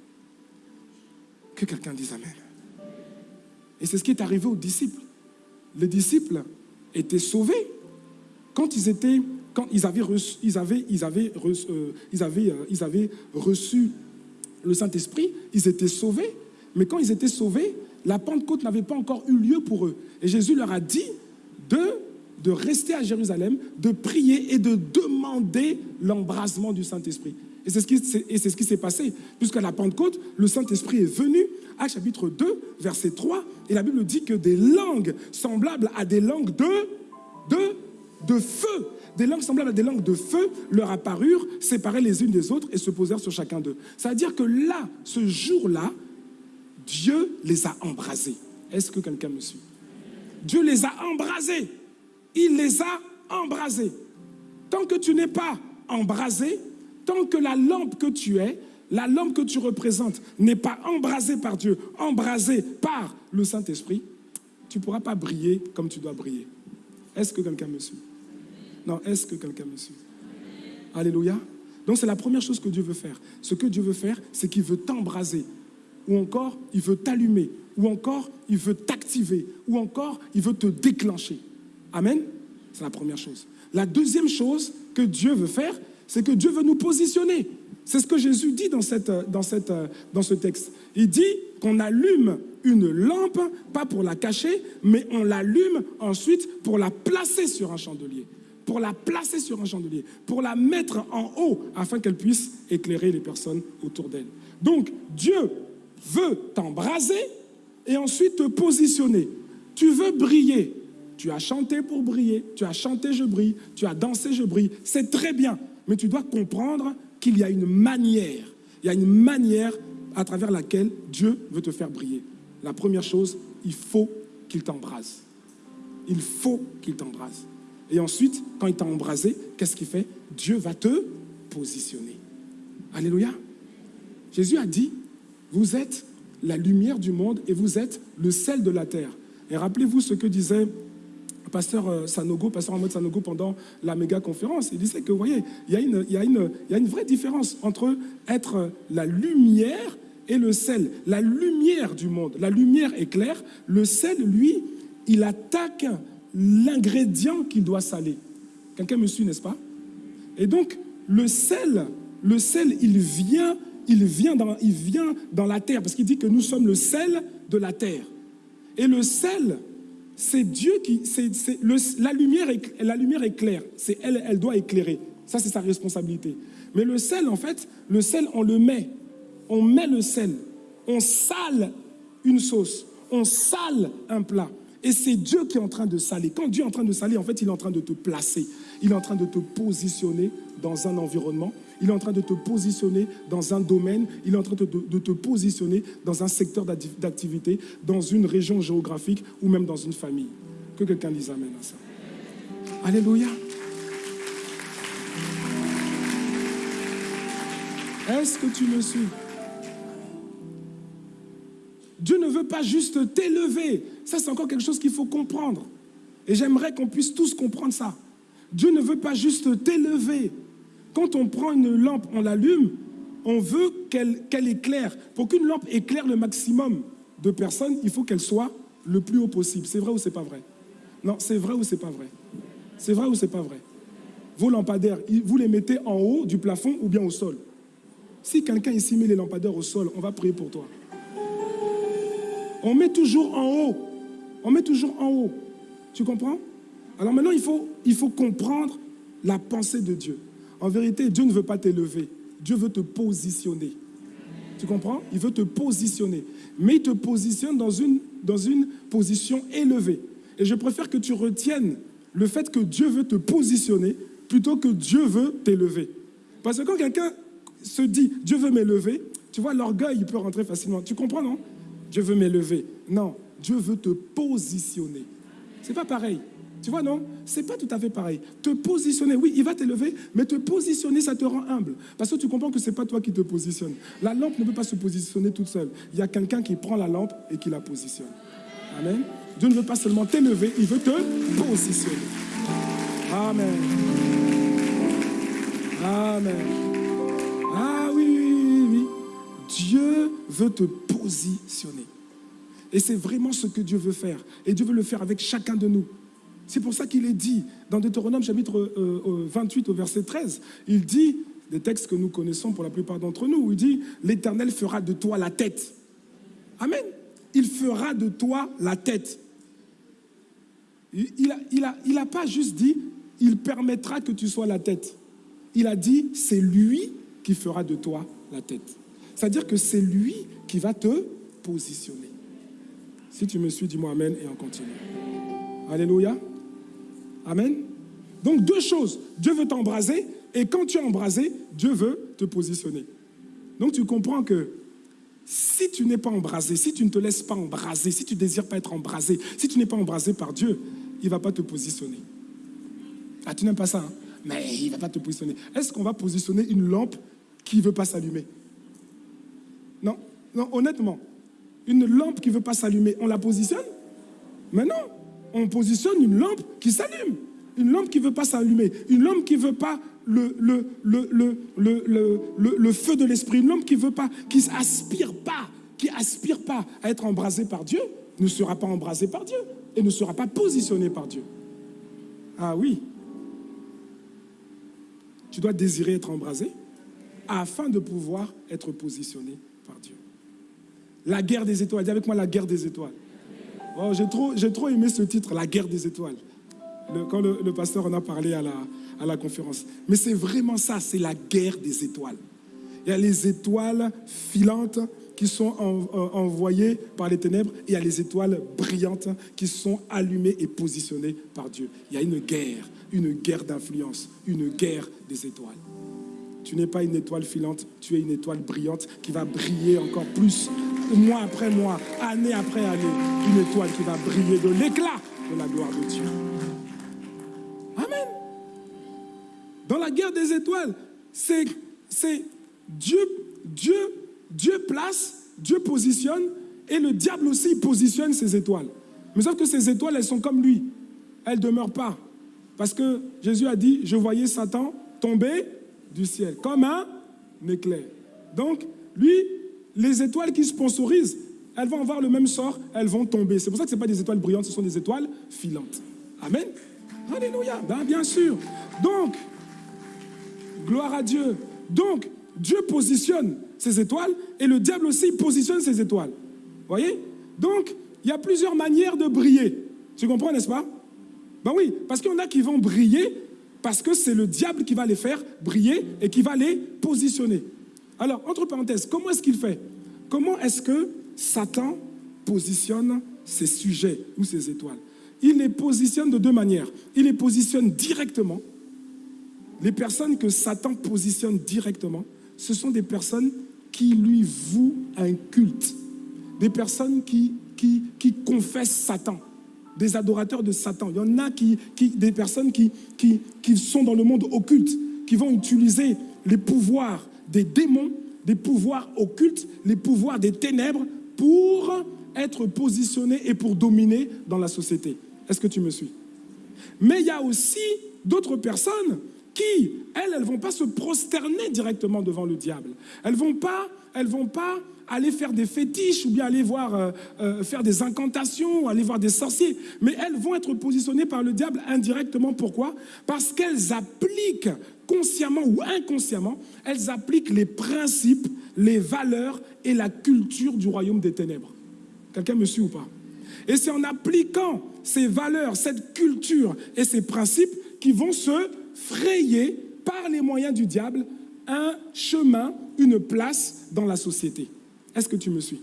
Que quelqu'un dise Amen. Et c'est ce qui est arrivé aux disciples. Les disciples étaient sauvés quand ils étaient, quand ils avaient reçu, avaient reçu le Saint-Esprit, ils étaient sauvés. Mais quand ils étaient sauvés, la Pentecôte n'avait pas encore eu lieu pour eux. Et Jésus leur a dit de, de rester à Jérusalem, de prier et de demander l'embrasement du Saint-Esprit. Et c'est ce qui, s'est passé. Puisqu'à la Pentecôte, le Saint-Esprit est venu, à chapitre 2, verset 3, et la Bible dit que des langues semblables à des langues de, de, de feu, des langues semblables à des langues de feu leur apparurent, séparées les unes des autres et se posèrent sur chacun d'eux. C'est-à-dire que là, ce jour-là, Dieu les a embrasés. Est-ce que quelqu'un me suit? Dieu les a embrasés. Il les a embrasés. Tant que tu n'es pas embrasé, tant que la lampe que tu es, la lampe que tu représentes n'est pas embrasée par Dieu, embrasée par le Saint-Esprit, tu ne pourras pas briller comme tu dois briller. Est-ce que quelqu'un me suit? Non, est-ce que quelqu'un me suit? Alléluia. Donc c'est la première chose que Dieu veut faire. Ce que Dieu veut faire, c'est qu'il veut t'embraser, ou encore il veut t'allumer, ou encore il veut t'activer, ou encore il veut te déclencher. Amen C'est la première chose. La deuxième chose que Dieu veut faire, c'est que Dieu veut nous positionner. C'est ce que Jésus dit dans, cette, dans, cette, dans ce texte. Il dit qu'on allume une lampe, pas pour la cacher, mais on l'allume ensuite pour la placer sur un chandelier. Pour la placer sur un chandelier, pour la mettre en haut afin qu'elle puisse éclairer les personnes autour d'elle. Donc Dieu veut t'embraser et ensuite te positionner. Tu veux briller. Tu as chanté pour briller, tu as chanté je brille, tu as dansé je brille. C'est très bien, mais tu dois comprendre qu'il y a une manière, il y a une manière à travers laquelle Dieu veut te faire briller. La première chose, il faut qu'il t'embrase. Il faut qu'il t'embrase. Et ensuite, quand il t'a embrasé, qu'est-ce qu'il fait? Dieu va te positionner. Alléluia. Jésus a dit, vous êtes la lumière du monde et vous êtes le sel de la terre. Et rappelez-vous ce que disait pasteur euh, Sanogo, pasteur Ahmed Sanogo pendant la méga conférence. Il disait que, vous voyez, il y, a une, il, y a une, il y a une vraie différence entre être la lumière et le sel. La lumière du monde, la lumière est claire. Le sel, lui, il attaque l'ingrédient qu'il doit saler. Quelqu'un me suit, n'est-ce pas? Et donc, le sel, le sel, il vient il vient, dans, il vient dans la terre, parce qu'il dit que nous sommes le sel de la terre. Et le sel, c'est Dieu qui... la, lumière est, la lumière claire, c'est elle, elle doit éclairer. Ça, c'est sa responsabilité. Mais le sel, en fait, le sel, on le met. On met le sel. On sale une sauce. On sale un plat. Et c'est Dieu qui est en train de saler. Quand Dieu est en train de saler, en fait, il est en train de te placer. Il est en train de te positionner dans un environnement. Il est en train de te positionner dans un domaine. Il est en train de, te positionner dans un secteur d'activité, dans une région géographique ou même dans une famille. Que quelqu'un dise Amen à ça. Alléluia. Est-ce que tu me suis? Dieu ne veut pas juste t'élever. Ça, c'est encore quelque chose qu'il faut comprendre. Et j'aimerais qu'on puisse tous comprendre ça. Dieu ne veut pas juste t'élever. Quand on prend une lampe, on l'allume, on veut qu'elle éclaire. Pour qu'une lampe éclaire le maximum de personnes, il faut qu'elle soit le plus haut possible. C'est vrai ou c'est pas vrai? Non, c'est vrai ou c'est pas vrai? C'est vrai ou c'est pas vrai? Vos lampadaires, vous les mettez en haut du plafond ou bien au sol? Si quelqu'un ici met les lampadaires au sol, on va prier pour toi. On met toujours en haut. On met toujours en haut. Tu comprends? Alors maintenant, il il faut comprendre la pensée de Dieu. En vérité, Dieu ne veut pas t'élever. Dieu veut te positionner. Tu comprends? Il veut te positionner. Mais il te positionne dans une, dans une position élevée. Et je préfère que tu retiennes le fait que Dieu veut te positionner plutôt que Dieu veut t'élever. Parce que quand quelqu'un se dit Dieu veut m'élever, tu vois, l'orgueil, il peut rentrer facilement. Tu comprends, non? Dieu veut m'élever. Non, Dieu veut te positionner. C'est pas pareil. Tu vois, non? C'est pas tout à fait pareil. Te positionner, oui, il va t'élever, mais te positionner, ça te rend humble. Parce que tu comprends que c'est pas toi qui te positionne. La lampe ne peut pas se positionner toute seule. Il y a quelqu'un qui prend la lampe et qui la positionne. Amen. Dieu ne veut pas seulement t'élever, il veut te positionner. Amen. Amen. Ah oui, oui, oui, oui. Dieu veut te positionner. Et c'est vraiment ce que Dieu veut faire. Et Dieu veut le faire avec chacun de nous. C'est pour ça qu'il est dit dans Deutéronome chapitre 28 au verset 13, il dit, des textes que nous connaissons pour la plupart d'entre nous, où il dit, l'Éternel fera de toi la tête. Amen. Il fera de toi la tête. Il n'a il a pas juste dit, il permettra que tu sois la tête. Il a dit, c'est lui qui fera de toi la tête. C'est-à-dire que c'est lui qui va te positionner. Si tu me suis, dis-moi Amen et on continue. Alléluia. Amen. Donc deux choses. Dieu veut t'embraser et quand tu es embrasé, Dieu veut te positionner. Donc tu comprends que si tu n'es pas embrasé, si tu ne te laisses pas embraser, si tu ne désires pas être embrasé, si tu n'es pas embrasé par Dieu, il ne va pas te positionner. Ah, tu n'aimes pas ça, hein? mais il ne va pas te positionner. Est-ce qu'on va positionner une lampe qui ne veut pas s'allumer? Non, non, honnêtement, une lampe qui ne veut pas s'allumer, on la positionne? Mais non, on positionne une lampe qui s'allume. Une lampe qui ne veut pas s'allumer. Une lampe qui ne veut pas le, feu de l'esprit. Une lampe qui veut pas, qui aspire pas, qui aspire pas à être embrasée par Dieu, ne sera pas embrasée par Dieu et ne sera pas positionnée par Dieu. Ah oui. Tu dois désirer être embrasé afin de pouvoir être positionné par Dieu. La guerre des étoiles. Dis avec moi la guerre des étoiles. Oh, j'ai trop, aimé ce titre, La guerre des étoiles, quand le, pasteur en a parlé à la, conférence. Mais c'est vraiment ça, c'est la guerre des étoiles. Il y a les étoiles filantes qui sont envoyées par les ténèbres et il y a les étoiles brillantes qui sont allumées et positionnées par Dieu. Il y a une guerre, une guerre d'influence, une guerre des étoiles. Tu n'es pas une étoile filante, tu es une étoile brillante qui va briller encore plus, mois après mois, année après année. Une étoile qui va briller de l'éclat de la gloire de Dieu. Amen. Dans la guerre des étoiles, c'est Dieu, Dieu, Dieu place, Dieu positionne, et le diable aussi positionne ses étoiles. Mais sauf que ces étoiles, elles sont comme lui. Elles ne demeurent pas. Parce que Jésus a dit, je voyais Satan tomber du ciel, comme un éclair. Donc, lui, les étoiles qui sponsorisent, elles vont avoir le même sort, elles vont tomber. C'est pour ça que ce pas des étoiles brillantes, ce sont des étoiles filantes. Amen. Alléluia. Ben, bien sûr. Donc, gloire à Dieu. Donc, Dieu positionne ses étoiles et le diable aussi positionne ses étoiles. Voyez? Donc, il y a plusieurs manières de briller. Tu comprends, n'est-ce pas? Ben oui, parce qu'il y en a qui vont briller parce que c'est le diable qui va les faire briller et qui va les positionner. Alors, entre parenthèses, comment est-ce qu'il fait? Comment est-ce que Satan positionne ses sujets ou ses étoiles? Il les positionne de deux manières. Il les positionne directement. Les personnes que Satan positionne directement, ce sont des personnes qui lui vouent un culte. Des personnes qui, qui, qui confessent Satan des adorateurs de Satan. Il y en a qui, des personnes qui, qui, qui sont dans le monde occulte, qui vont utiliser les pouvoirs des démons, des pouvoirs occultes, les pouvoirs des ténèbres pour être positionnés et pour dominer dans la société. Est-ce que tu me suis? Mais il y a aussi d'autres personnes qui, elles, elles ne vont pas se prosterner directement devant le diable. Elles ne vont pas, vont pas aller faire des fétiches ou bien aller voir euh, euh, faire des incantations, aller voir des sorciers. Mais elles vont être positionnées par le diable indirectement. Pourquoi? Parce qu'elles appliquent consciemment ou inconsciemment, elles appliquent les principes, les valeurs et la culture du royaume des ténèbres. Quelqu'un me suit ou pas? Et c'est en appliquant ces valeurs, cette culture et ces principes qui vont se frayer par les moyens du diable un chemin, une place dans la société. Est-ce que tu me suis?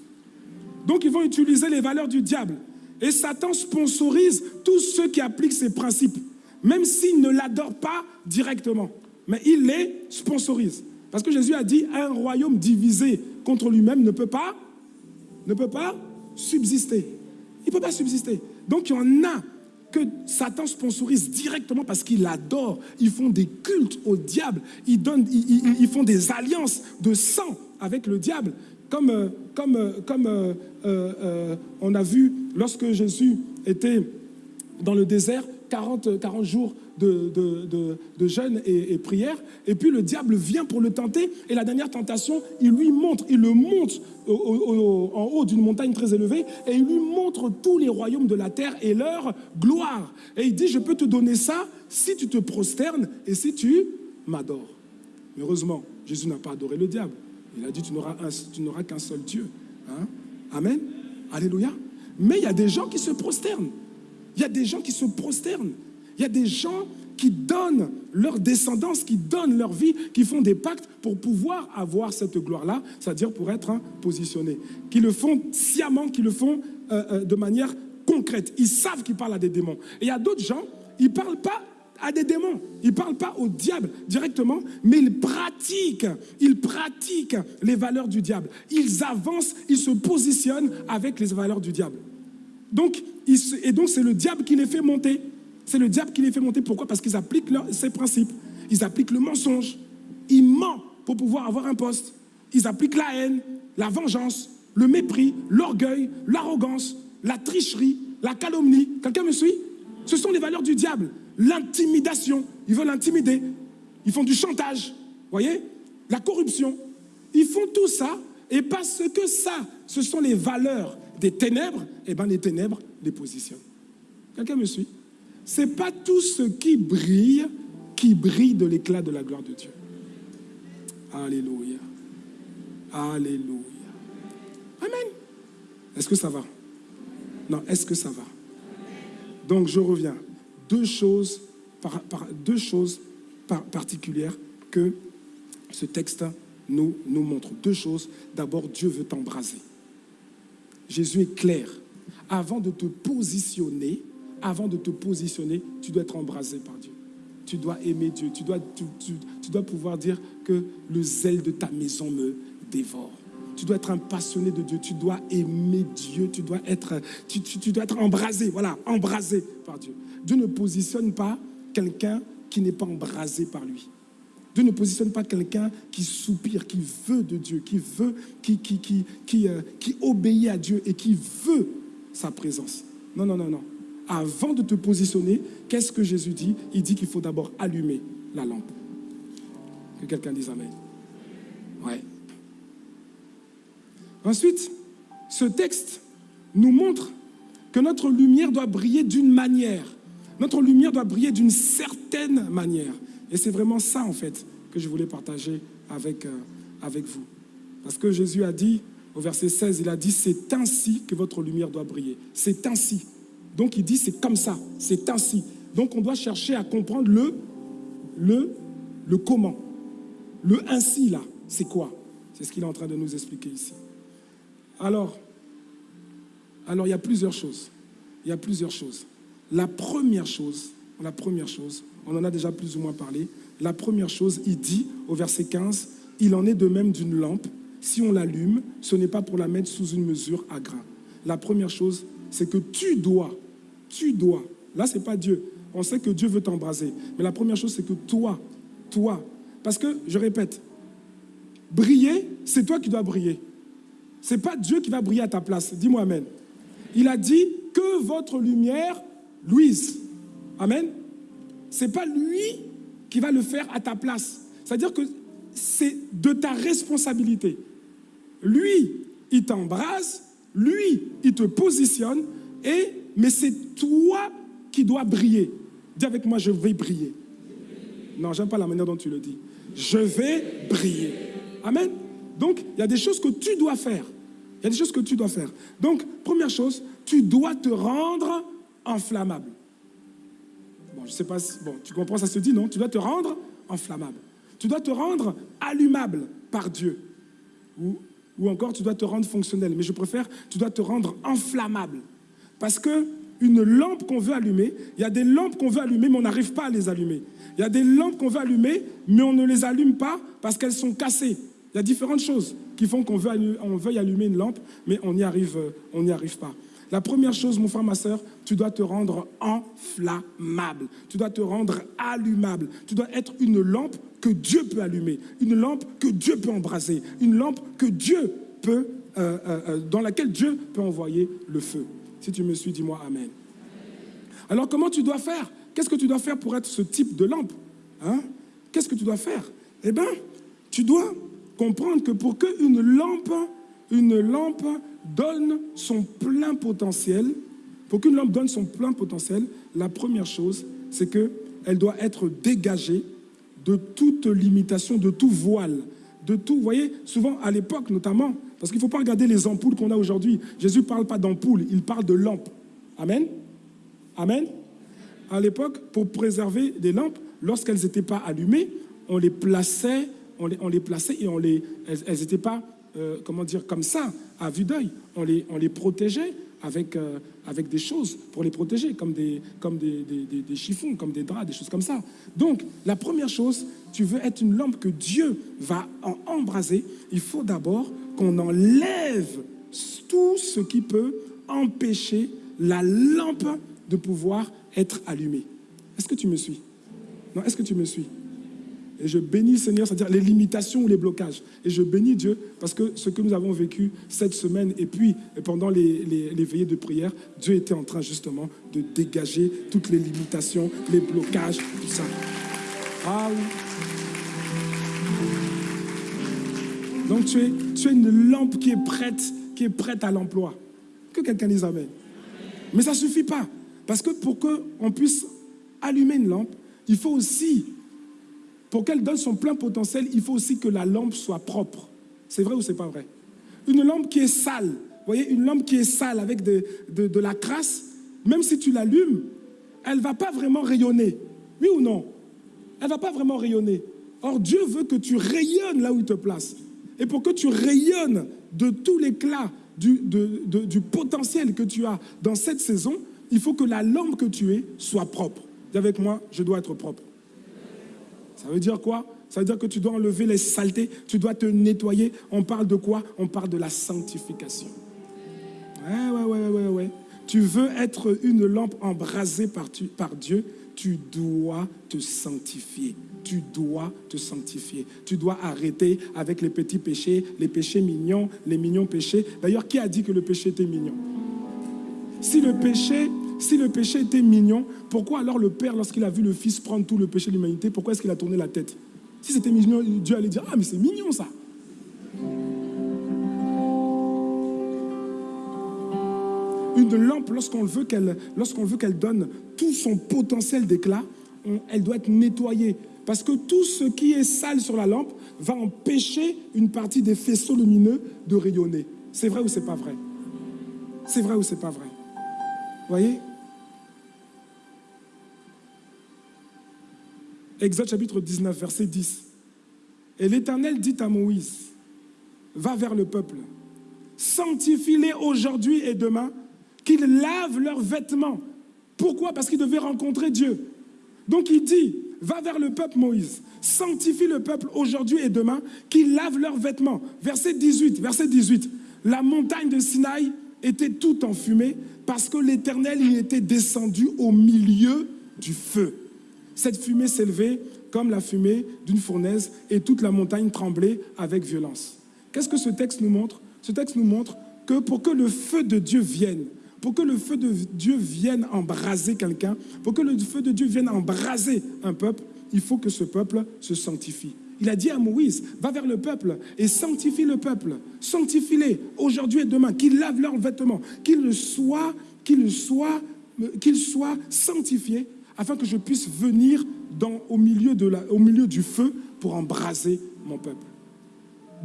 Donc ils vont utiliser les valeurs du diable. Et Satan sponsorise tous ceux qui appliquent ces principes, même s'ils ne l'adorent pas directement. Mais il les sponsorise. Parce que Jésus a dit, un royaume divisé contre lui-même ne peut pas, ne peut pas subsister. Il ne peut pas subsister. Donc il y en a que Satan sponsorise directement parce qu'il adore. Ils font des cultes au diable. Ils, donnent, ils, font des alliances de sang avec le diable. Comme, euh, comme, euh, comme euh, on a vu lorsque Jésus était dans le désert, 40, 40 jours de, de, jeûne et, prière. Et puis le diable vient pour le tenter. Et la dernière tentation, il lui montre, il le monte en haut d'une montagne très élevée. Et il lui montre tous les royaumes de la terre et leur gloire. Et il dit, je peux te donner ça si tu te prosternes et si tu m'adores. heureusement, Jésus n'a pas adoré le diable. Il a dit, tu n'auras qu'un seul Dieu. Hein? Amen. Alléluia. Mais il y a des gens qui se prosternent. Il y a des gens qui se prosternent. Il y a des gens qui donnent leur descendance, qui donnent leur vie, qui font des pactes pour pouvoir avoir cette gloire-là, c'est-à-dire pour être hein, positionnés, qui le font sciemment, qui le font euh, euh, de manière concrète. Ils savent qu'ils parlent à des démons. Et il y a d'autres gens, ils ne parlent pas à des démons. Ils ne parlent pas au diable directement, mais ils pratiquent, ils pratiquent les valeurs du diable. Ils avancent, ils se positionnent avec les valeurs du diable. Et donc, c'est le diable qui les fait monter. C'est le diable qui les fait monter. Pourquoi? Parce qu'ils appliquent ces principes. Ils appliquent le mensonge. Ils mentent pour pouvoir avoir un poste. Ils appliquent la haine, la vengeance, le mépris, l'orgueil, l'arrogance, la tricherie, la calomnie. Quelqu'un me suit? Ce sont les valeurs du diable. L'intimidation. Ils veulent intimider. Ils font du chantage. Voyez? La corruption. Ils font tout ça. Et parce que ça, ce sont les valeurs des ténèbres, eh bien les ténèbres les positionnent. Quelqu'un me suit? N'est pas tout ce qui brille qui brille de l'éclat de la gloire de Dieu. Alléluia. Alléluia. Amen. Est-ce que ça va? Non, est-ce que ça va? Donc je reviens. Deux choses, deux choses particulières que ce texte nous montre. Deux choses. D'abord, Dieu veut t'embraser. Jésus est clair. Avant de te positionner, avant de te positionner, tu dois être embrasé par Dieu. Tu dois aimer Dieu. Tu dois, pouvoir dire que le zèle de ta maison me dévore. Tu dois être un passionné de Dieu. Tu dois aimer Dieu. Tu dois être, tu, dois être embrasé. Voilà, embrasé par Dieu. Dieu ne positionne pas quelqu'un qui n'est pas embrasé par lui. Dieu ne positionne pas quelqu'un qui soupire, qui veut de Dieu, qui veut, qui, euh, qui obéit à Dieu et qui veut sa présence. Non, non, non, non. Avant de te positionner, qu'est-ce que Jésus dit? Il dit qu'il faut d'abord allumer la lampe. Que quelqu'un dise Amen. Ouais. Ensuite, ce texte nous montre que notre lumière doit briller d'une manière. Notre lumière doit briller d'une certaine manière. Et c'est vraiment ça, en fait, que je voulais partager avec, euh, avec vous. Parce que Jésus a dit, au verset 16, il a dit, c'est ainsi que votre lumière doit briller. C'est ainsi. Donc il dit, c'est comme ça, c'est ainsi. Donc on doit chercher à comprendre le, le, le comment. Le ainsi, là, c'est quoi? C'est ce qu'il est en train de nous expliquer ici. Alors, alors, il y a plusieurs choses. Il y a plusieurs choses. La première chose, la première chose, on en a déjà plus ou moins parlé. La première chose, il dit au verset 15, il en est de même d'une lampe. Si on l'allume, ce n'est pas pour la mettre sous une mesure à grain. La première chose, c'est que tu dois, tu dois, là c'est pas Dieu, on sait que Dieu veut t'embraser, mais la première chose c'est que toi, toi, parce que, je répète, briller, c'est toi qui dois briller. C'est pas Dieu qui va briller à ta place. Dis-moi Amen. Il a dit que votre lumière luise. Amen c'est pas lui qui va le faire à ta place. C'est-à-dire que c'est de ta responsabilité. Lui, il t'embrase, lui, il te positionne, et, mais c'est toi qui dois briller. Dis avec moi, je vais briller. Non, j'aime pas la manière dont tu le dis. Je vais briller. Amen. Donc, il y a des choses que tu dois faire. Il y a des choses que tu dois faire. Donc, première chose, tu dois te rendre inflammable. Bon, je sais pas, bon, tu comprends, ça se dit, non? Tu dois te rendre enflammable. Tu dois te rendre allumable par Dieu. Ou, ou encore, tu dois te rendre fonctionnel. Mais je préfère, tu dois te rendre enflammable. Parce que une lampe qu'on veut allumer. Il y a des lampes qu'on veut allumer, mais on n'arrive pas à les allumer. Il y a des lampes qu'on veut allumer, mais on ne les allume pas parce qu'elles sont cassées. Il y a différentes choses qui font qu'on veuille allumer une lampe, mais on n'y arrive, n'y arrive pas. La première chose, mon frère, ma soeur, tu dois te rendre enflammable. Tu dois te rendre allumable. Tu dois être une lampe que Dieu peut allumer, une lampe que Dieu peut embraser, une lampe que Dieu peut, euh, euh, euh, dans laquelle Dieu peut envoyer le feu. Si tu me suis, dis-moi Amen. Alors comment tu dois faire? Qu'est-ce que tu dois faire pour être ce type de lampe? Hein? Qu'est-ce que tu dois faire? Eh bien, tu dois comprendre que pour qu'une lampe, une lampe donne son plein potentiel, pour qu'une lampe donne son plein potentiel, la première chose, c'est qu'elle doit être dégagée de toute limitation, de tout voile, de tout. Vous voyez, souvent à l'époque notamment, parce qu'il ne faut pas regarder les ampoules qu'on a aujourd'hui. Jésus ne parle pas d'ampoules, il parle de lampes. Amen Amen À l'époque, pour préserver des lampes, lorsqu'elles n'étaient pas allumées, on les plaçait, on les, plaçait et on les, elles n'étaient pas, euh, comment dire, comme ça, à vue d'œil. On les, on les protégeait avec, euh, avec des choses pour les protéger, comme, des, comme des, des, chiffons, comme des draps, des choses comme ça. Donc, la première chose, tu veux être une lampe que Dieu va embraser, il faut d'abord qu'on enlève tout ce qui peut empêcher la lampe de pouvoir être allumée. Est-ce que tu me suis? Non, est-ce que tu me suis? Et je bénis Seigneur, c'est-à-dire les limitations ou les blocages. Et je bénis Dieu parce que ce que nous avons vécu cette semaine et puis pendant les, les, veillées de prière, Dieu était en train justement de dégager toutes les limitations, les blocages, tout ça. Ah Donc tu es, tu une lampe qui est prête, qui est prête à l'emploi. Que quelqu'un dise Amen. Mais ça ne suffit pas. Parce que pour qu'on puisse allumer une lampe, il faut aussi, pour qu'elle donne son plein potentiel, il faut aussi que la lampe soit propre. C'est vrai ou c'est pas vrai? Une lampe qui est sale, vous voyez, une lampe qui est sale avec de, de, de la crasse, même si tu l'allumes, elle ne va pas vraiment rayonner. Oui ou non? Elle ne va pas vraiment rayonner. Or, Dieu veut que tu rayonnes là où il te place. Et pour que tu rayonnes de tout l'éclat du, du, potentiel que tu as dans cette saison, il faut que la lampe que tu es soit propre. Dis avec moi, je dois être propre. Ça veut dire quoi? Ça veut dire que tu dois enlever les saletés, tu dois te nettoyer. On parle de quoi? On parle de la sanctification. Ouais, ouais, ouais, ouais, ouais. Tu veux être une lampe embrasée par, par Dieu, tu dois te sanctifier tu dois te sanctifier. Tu dois arrêter avec les petits péchés, les péchés mignons, les mignons péchés. D'ailleurs, qui a dit que le péché était mignon? Si le péché, était mignon, pourquoi alors le Père, lorsqu'il a vu le Fils prendre tout le péché de l'humanité, pourquoi est-ce qu'il a tourné la tête? Si c'était mignon, Dieu allait dire, ah mais c'est mignon ça. Une lampe, lorsqu'on veut qu'elle donne tout son potentiel d'éclat, elle doit être nettoyée. Parce que tout ce qui est sale sur la lampe va empêcher une partie des faisceaux lumineux de rayonner. C'est vrai ou c'est pas vrai? C'est vrai ou c'est pas vrai? Voyez? Exode chapitre 19, verset 10. Et l'Éternel dit à Moïse, va vers le peuple, sanctifie-les aujourd'hui et demain, qu'ils lavent leurs vêtements. Pourquoi? Parce qu'ils devaient rencontrer Dieu. Donc il dit, va vers le peuple Moïse, sanctifie le peuple aujourd'hui et demain, qu'ils lavent leurs vêtements. Verset 18, verset 18. La montagne de Sinaï était tout enfumée parce que l'Éternel y était descendu au milieu du feu. Cette fumée s'élevait comme la fumée d'une fournaise et toute la montagne tremblait avec violence. Qu'est-ce que ce texte nous montre? Ce texte nous montre que pour que le feu de Dieu vienne, pour que le feu de Dieu vienne embraser quelqu'un, pour que le feu de Dieu vienne embraser un peuple, il faut que ce peuple se sanctifie. Il a dit à Moïse, va vers le peuple et sanctifie le peuple. Sanctifie-les aujourd'hui et demain, qu'ils lavent leurs vêtements, qu'ils soient, soient, qu'ils soient sanctifiés afin que je puisse venir au milieu du feu pour embraser mon peuple.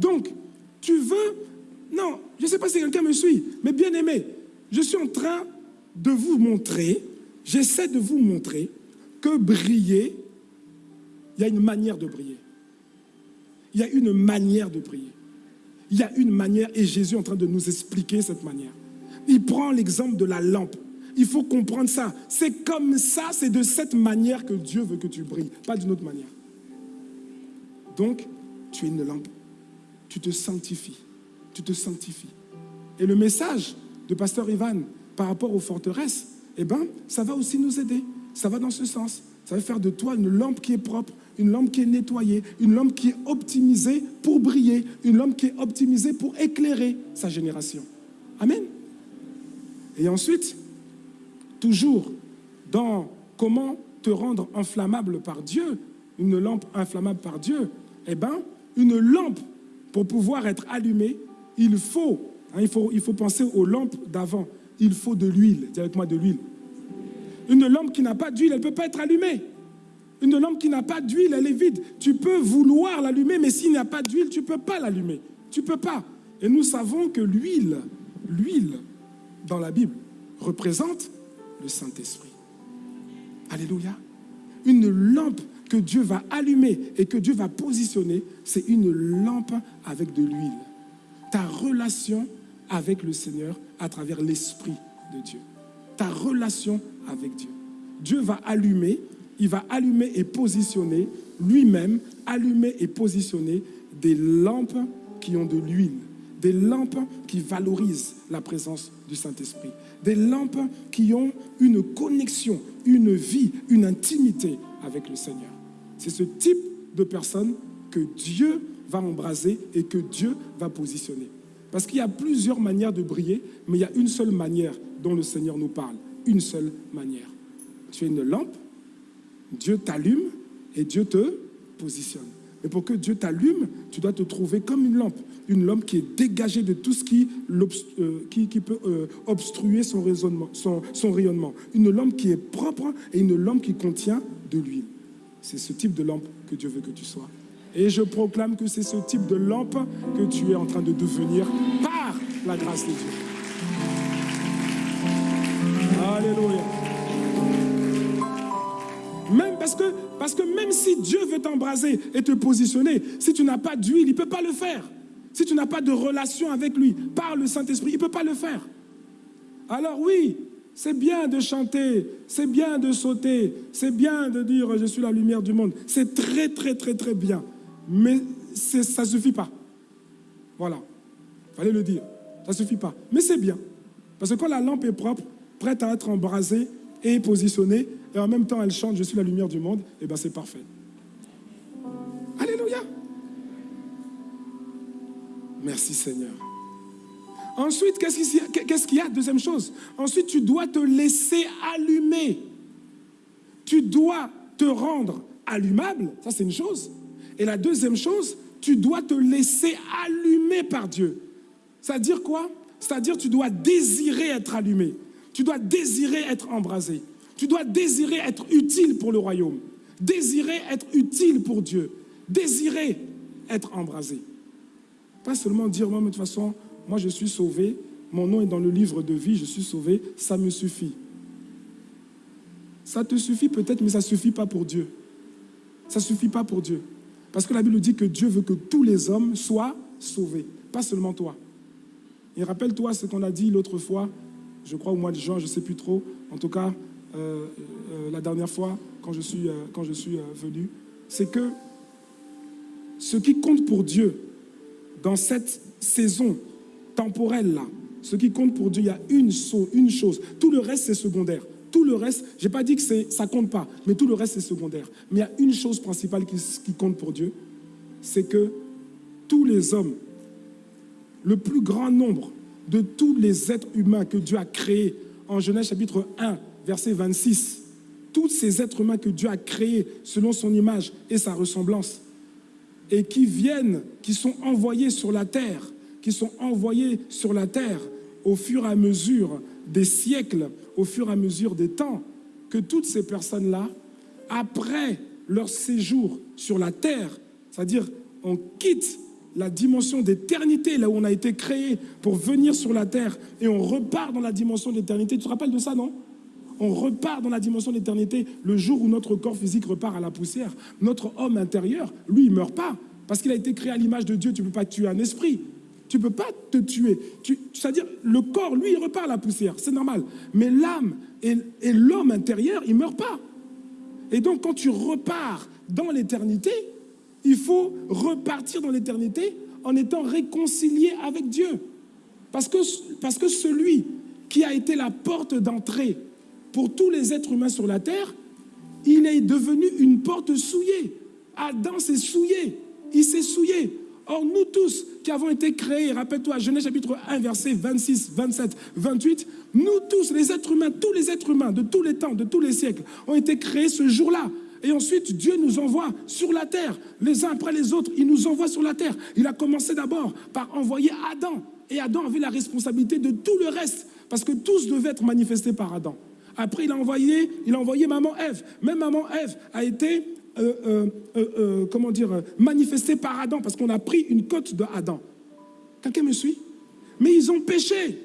Donc, tu veux... Non, je ne sais pas si quelqu'un me suit, mais bien aimé, je suis en train de vous montrer, j'essaie de vous montrer que briller, il y a une manière de briller. Il y a une manière de briller. Il y a une manière, et Jésus est en train de nous expliquer cette manière. Il prend l'exemple de la lampe. Il faut comprendre ça. C'est comme ça, c'est de cette manière que Dieu veut que tu brilles, pas d'une autre manière. Donc, tu es une lampe. Tu te sanctifies. Tu te sanctifies. Et le message de Pasteur Ivan par rapport aux forteresses, eh ben, ça va aussi nous aider. Ça va dans ce sens. Ça va faire de toi une lampe qui est propre, une lampe qui est nettoyée, une lampe qui est optimisée pour briller, une lampe qui est optimisée pour éclairer sa génération. Amen. Et ensuite, toujours dans comment te rendre inflammable par Dieu, une lampe inflammable par Dieu, eh bien, une lampe, pour pouvoir être allumée, il faut, hein, il faut, il faut penser aux lampes d'avant, il faut de l'huile. Dis avec moi de l'huile. Une lampe qui n'a pas d'huile, elle ne peut pas être allumée. Une lampe qui n'a pas d'huile, elle est vide. Tu peux vouloir l'allumer, mais s'il n'y a pas d'huile, tu ne peux pas l'allumer. Tu ne peux pas. Et nous savons que l'huile, l'huile dans la Bible, représente le Saint-Esprit. Alléluia. Une lampe que Dieu va allumer et que Dieu va positionner, c'est une lampe avec de l'huile. Ta relation avec le Seigneur à travers l'Esprit de Dieu. Ta relation avec Dieu. Dieu va allumer, il va allumer et positionner lui-même, allumer et positionner des lampes qui ont de l'huile, des lampes qui valorisent la présence du Saint-Esprit, des lampes qui ont une connexion, une vie, une intimité avec le Seigneur. C'est ce type de personne que Dieu va embraser et que Dieu va positionner. Parce qu'il y a plusieurs manières de briller, mais il y a une seule manière dont le Seigneur nous parle. Une seule manière. Tu es une lampe, Dieu t'allume et Dieu te positionne. Mais pour que Dieu t'allume, tu dois te trouver comme une lampe. Une lampe qui est dégagée de tout ce qui, euh, peut euh, obstruer son, raisonnement, son, son rayonnement. Une lampe qui est propre et une lampe qui contient de l'huile. C'est ce type de lampe que Dieu veut que tu sois. Et je proclame que c'est ce type de lampe que tu es en train de devenir par la grâce de Dieu. Alléluia. Même parce que, parce que même si Dieu veut t'embraser et te positionner, si tu n'as pas d'huile, il ne peut pas le faire. Si tu n'as pas de relation avec lui par le Saint-Esprit, il ne peut pas le faire. Alors oui, c'est bien de chanter, c'est bien de sauter, c'est bien de dire je suis la lumière du monde. C'est très, très, très, très bien. Mais ça ne suffit pas. Voilà. Il fallait le dire. Ça ne suffit pas. Mais c'est bien. Parce que quand la lampe est propre, prête à être embrasée et positionnée, et en même temps elle chante Je suis la lumière du monde, et eh bien c'est parfait. Alléluia. Merci Seigneur. Ensuite, qu'est-ce qu'il y a? Deuxième chose. Ensuite, tu dois te laisser allumer. Tu dois te rendre allumable. Ça, c'est une chose. Et la deuxième chose, tu dois te laisser allumer par Dieu. C'est-à-dire quoi? C'est-à-dire tu dois désirer être allumé. Tu dois désirer être embrasé. Tu dois désirer être utile pour le royaume. Désirer être utile pour Dieu. Désirer être embrasé. Pas seulement dire, moi, de toute façon, moi je suis sauvé, mon nom est dans le livre de vie, je suis sauvé, ça me suffit. Ça te suffit peut-être, mais ça ne suffit pas pour Dieu. Ça ne suffit pas pour Dieu. Parce que la Bible dit que Dieu veut que tous les hommes soient sauvés, pas seulement toi. Et rappelle-toi ce qu'on a dit l'autre fois, je crois au mois de juin, je ne sais plus trop, en tout cas euh, euh, la dernière fois quand je suis, euh, quand je suis venu, c'est que ce qui compte pour Dieu dans cette saison temporelle-là. Ce qui compte pour Dieu, il y a une, une chose. Tout le reste, c'est secondaire. Tout le reste, je n'ai pas dit que ça compte pas, mais tout le reste, c'est secondaire. Mais il y a une chose principale qui, qui compte pour Dieu, c'est que tous les hommes, le plus grand nombre de tous les êtres humains que Dieu a créés, en Genèse chapitre 1, verset 26, tous ces êtres humains que Dieu a créés selon son image et sa ressemblance, et qui viennent, qui sont envoyés sur la terre qui sont envoyés sur la terre au fur et à mesure des siècles, au fur et à mesure des temps, que toutes ces personnes-là, après leur séjour sur la terre, c'est-à-dire on quitte la dimension d'éternité, là où on a été créé pour venir sur la terre, et on repart dans la dimension d'éternité. Tu te rappelles de ça, non? On repart dans la dimension d'éternité le jour où notre corps physique repart à la poussière. Notre homme intérieur, lui, il ne meurt pas. Parce qu'il a été créé à l'image de Dieu, tu ne peux pas tuer un esprit. Tu ne peux pas te tuer. C'est-à-dire, le corps, lui, il repart à la poussière, c'est normal. Mais l'âme et, l'homme intérieur, il ne meurt pas. Et donc, quand tu repars dans l'éternité, il faut repartir dans l'éternité en étant réconcilié avec Dieu. Parce que, parce que celui qui a été la porte d'entrée pour tous les êtres humains sur la terre, il est devenu une porte souillée. Adam s'est souillé, il s'est souillé. Or, nous tous qui avons été créés, rappelle-toi, Genèse chapitre 1, verset 26, 27, 28, nous tous, les êtres humains, tous les êtres humains de tous les temps, de tous les siècles, ont été créés ce jour-là. Et ensuite, Dieu nous envoie sur la terre, les uns après les autres, il nous envoie sur la terre. Il a commencé d'abord par envoyer Adam. Et Adam avait la responsabilité de tout le reste, parce que tous devaient être manifestés par Adam. Après, il a envoyé, il a envoyé maman Ève. Même maman Ève a été euh, euh, euh, comment dire, manifesté par Adam, parce qu'on a pris une côte de Adam. Quelqu'un me suit? Mais ils ont péché.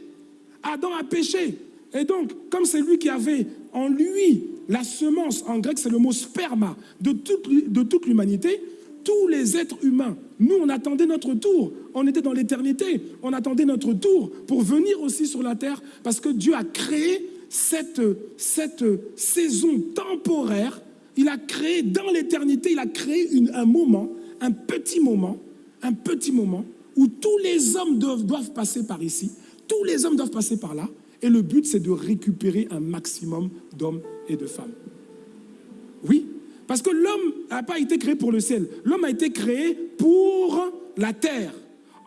Adam a péché. Et donc, comme c'est lui qui avait en lui la semence, en grec c'est le mot sperma, de toute, de toute l'humanité, tous les êtres humains, nous on attendait notre tour, on était dans l'éternité, on attendait notre tour pour venir aussi sur la terre, parce que Dieu a créé cette, cette saison temporaire il a créé dans l'éternité, il a créé un moment, un petit moment, un petit moment où tous les hommes doivent, doivent passer par ici, tous les hommes doivent passer par là, et le but c'est de récupérer un maximum d'hommes et de femmes. Oui, parce que l'homme n'a pas été créé pour le ciel, l'homme a été créé pour la terre.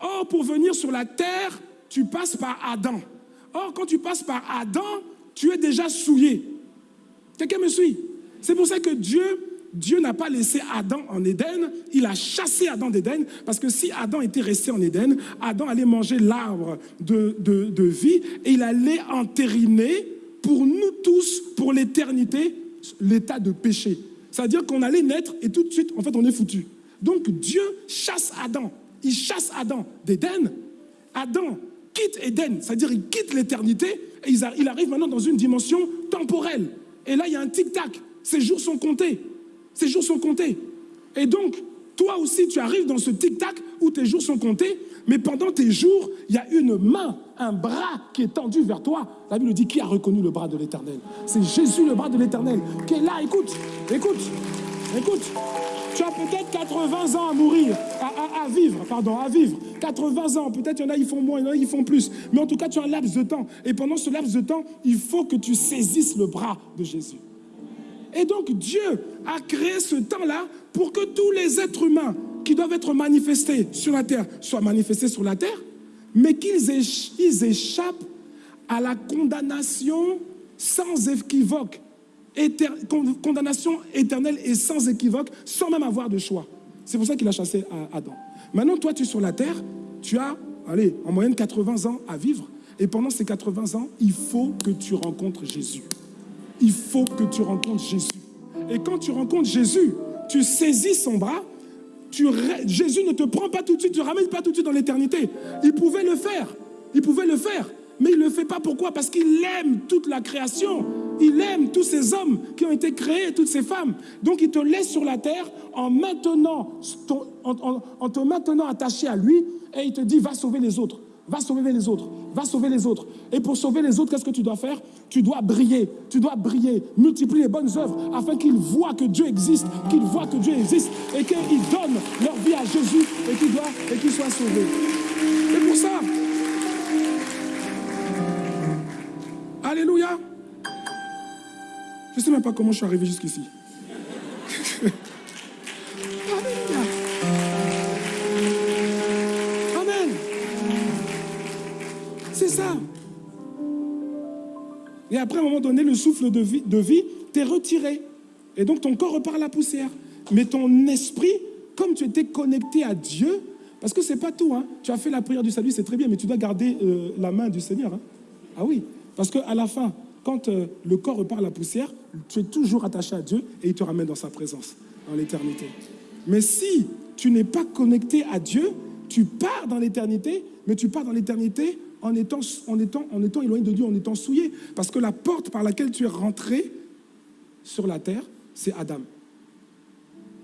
Or, pour venir sur la terre, tu passes par Adam. Or, quand tu passes par Adam, tu es déjà souillé. Quelqu'un me suit? C'est pour ça que Dieu, n'a pas laissé Adam en Éden, il a chassé Adam d'Éden, parce que si Adam était resté en Éden, Adam allait manger l'arbre de, de, vie et il allait entériner pour nous tous, pour l'éternité, l'état de péché. C'est-à-dire qu'on allait naître et tout de suite, en fait, on est foutu. Donc Dieu chasse Adam. Il chasse Adam d'Éden. Adam quitte Éden, c'est-à-dire il quitte l'éternité et il arrive maintenant dans une dimension temporelle. Et là, il y a un tic-tac. Ces jours sont comptés. Ces jours sont comptés. Et donc, toi aussi, tu arrives dans ce tic-tac où tes jours sont comptés, mais pendant tes jours, il y a une main, un bras qui est tendu vers toi. La Bible dit qui a reconnu le bras de l'Éternel? C'est Jésus, le bras de l'Éternel, qui est là. Écoute, écoute, écoute. Tu as peut-être 80 ans à mourir, à, vivre, pardon, à vivre. 80 ans, peut-être il y en a, ils font moins, il y en a, ils font plus. Mais en tout cas, tu as un laps de temps. Et pendant ce laps de temps, il faut que tu saisisses le bras de Jésus. Et donc Dieu a créé ce temps-là pour que tous les êtres humains qui doivent être manifestés sur la terre soient manifestés sur la terre, mais qu'ils échappent à la condamnation sans équivoque, condamnation éternelle et sans équivoque, sans même avoir de choix. C'est pour ça qu'il a chassé Adam. Maintenant, toi, tu es sur la terre, tu as, allez, en moyenne 80 ans à vivre, et pendant ces 80 ans, il faut que tu rencontres Jésus il faut que tu rencontres Jésus. Et quand tu rencontres Jésus, tu saisis son bras, tu, Jésus ne te prend pas tout de suite, ne te pas tout de suite dans l'éternité. Il pouvait le faire, il pouvait le faire, mais il ne le fait pas. Pourquoi? Parce qu'il aime toute la création, il aime tous ces hommes qui ont été créés, toutes ces femmes. Donc il te laisse sur la terre en te maintenant attaché à lui, et il te dit, va sauver les autres. Va sauver les autres. Va sauver les autres. Et pour sauver les autres, qu'est-ce que tu dois faire? Tu dois briller. Tu dois briller. Multiplier les bonnes œuvres afin qu'ils voient que Dieu existe, qu'ils voient que Dieu existe et qu'ils donnent leur vie à Jésus et qu'ils et qu'ils soient sauvés. Et pour ça, Alléluia. Je ne sais même pas comment je suis arrivé jusqu'ici. Et après, à un moment donné, le souffle de vie, de vie retiré. Et donc, ton corps repart à la poussière. Mais ton esprit, comme tu étais connecté à Dieu, parce que c'est pas tout, hein. tu as fait la prière du salut, c'est très bien, mais tu dois garder euh, la main du Seigneur. Hein. Ah oui, parce qu'à la fin, quand euh, le corps repart à la poussière, tu es toujours attaché à Dieu et il te ramène dans sa présence, dans l'éternité. Mais si tu n'es pas connecté à Dieu, tu pars dans l'éternité, mais tu pars dans l'éternité en étant, en, éloigné de Dieu, en étant souillé. Parce que la porte par laquelle tu es rentré sur la terre, c'est Adam.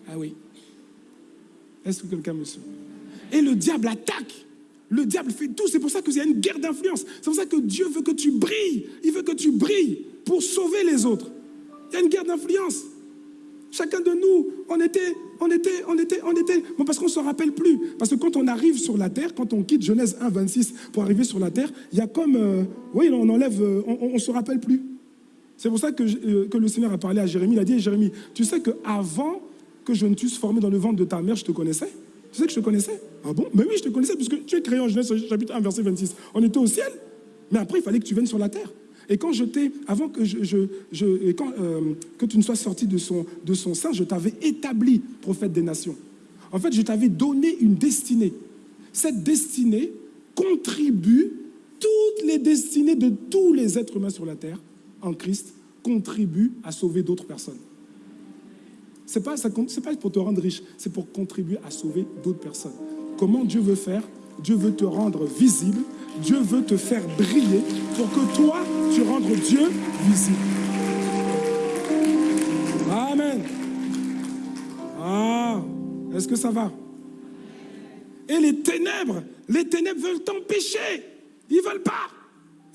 Ah oui. Est-ce que quelqu'un me suit? Et le diable attaque Le diable fait tout. C'est pour ça qu'il y a une guerre d'influence. C'est pour ça que Dieu veut que tu brilles. Il veut que tu brilles pour sauver les autres. Il y a une guerre d'influence. Chacun de nous, on était, on était, on était, on était. Bon, parce qu'on ne se rappelle plus. Parce que quand on arrive sur la terre, quand on quitte Genèse 1, 26 pour arriver sur la terre, il y a comme. Euh, oui, on enlève, euh, on ne se rappelle plus. C'est pour ça que, euh, que, le Seigneur a parlé à Jérémie. Il a dit Jérémie, tu sais qu'avant que je ne t'eusse formé dans le ventre de ta mère, je te connaissais Tu sais que je te connaissais Ah bon? Mais oui, je te connaissais, puisque tu es créé en Genèse chapitre 1, verset 26. On était au ciel. Mais après, il fallait que tu viennes sur la terre. Et quand je t'ai, avant que, euh, tu ne sois sorti de son, de son sein, je t'avais établi prophète des nations. En fait, je t'avais donné une destinée. Cette destinée contribue, toutes les destinées de tous les êtres humains sur la terre, en Christ, contribuent à sauver d'autres personnes. Ce n'est pas, pas pour te rendre riche, c'est pour contribuer à sauver d'autres personnes. Comment Dieu veut faire? Dieu veut te rendre visible, Dieu veut te faire briller pour que toi, tu rendes Dieu visible. Amen. Ah, est-ce que ça va? Et les ténèbres, les ténèbres veulent t'empêcher. Ils veulent pas.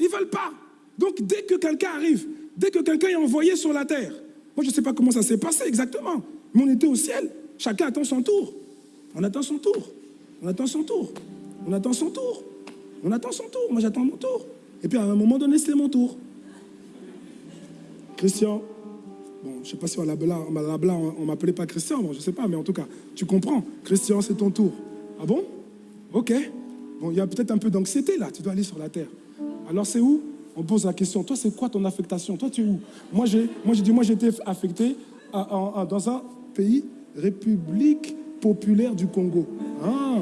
Ils veulent pas. Donc dès que quelqu'un arrive, dès que quelqu'un est envoyé sur la terre, moi je ne sais pas comment ça s'est passé exactement, mais on était au ciel. Chacun attend son tour. On attend son tour. On attend son tour. On attend son tour. On attend son tour. Moi, j'attends mon tour. Et puis, à un moment donné, c'était mon tour. Christian, bon, je ne sais pas si on on m'appelait pas Christian, bon, je ne sais pas, mais en tout cas, tu comprends. Christian, c'est ton tour. Ah bon? Ok. Bon, il y a peut-être un peu d'anxiété là, tu dois aller sur la terre. Alors, c'est où? On pose la question, toi, c'est quoi ton affectation? Toi, tu es où? Moi, j'ai dit, moi, j'étais affecté dans un pays, République populaire du Congo. Ah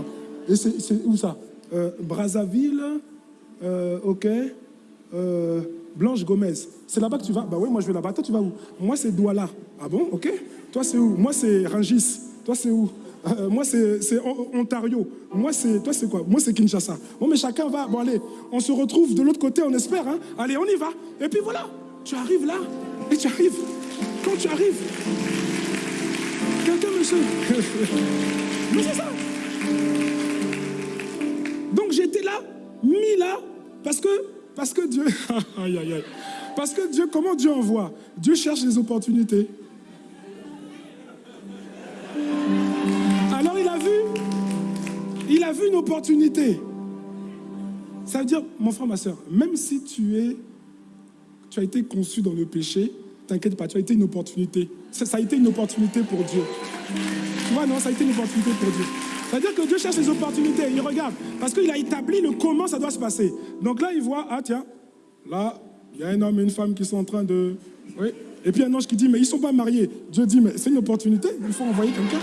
et c'est où ça? Brazzaville, euh, ok. Euh, Blanche Gomez. C'est là-bas que tu vas Bah oui, moi je vais là-bas. Toi, tu vas où? Moi, c'est Douala. Ah bon? Ok. Toi, c'est où? Moi, c'est Rangis. Toi, c'est où? Moi, c'est Ontario. Moi, c'est. Toi, c'est quoi? Moi, c'est Kinshasa. Bon, mais chacun va. Bon, allez, on se retrouve de l'autre côté, on espère. Hein allez, on y va. Et puis voilà, tu arrives là. Et tu arrives. Quand tu arrives, quelqu'un, monsieur. mais c'est ça. J'étais là, mis là, parce que, parce que Dieu, aïe, aïe, aïe. Parce que Dieu, comment Dieu envoie? Dieu cherche des opportunités. Alors il a vu, il a vu une opportunité. Ça veut dire, mon frère, ma soeur, même si tu es, tu as été conçu dans le péché, t'inquiète pas, tu as été une opportunité. Ça a été une opportunité pour Dieu. Tu vois, non, ça a été une opportunité pour Dieu. C'est-à-dire que Dieu cherche les opportunités, il regarde, parce qu'il a établi le comment ça doit se passer. Donc là, il voit, ah tiens, là, il y a un homme et une femme qui sont en train de... Oui. Et puis un ange qui dit, mais ils ne sont pas mariés. Dieu dit, mais c'est une opportunité, il faut envoyer quelqu'un.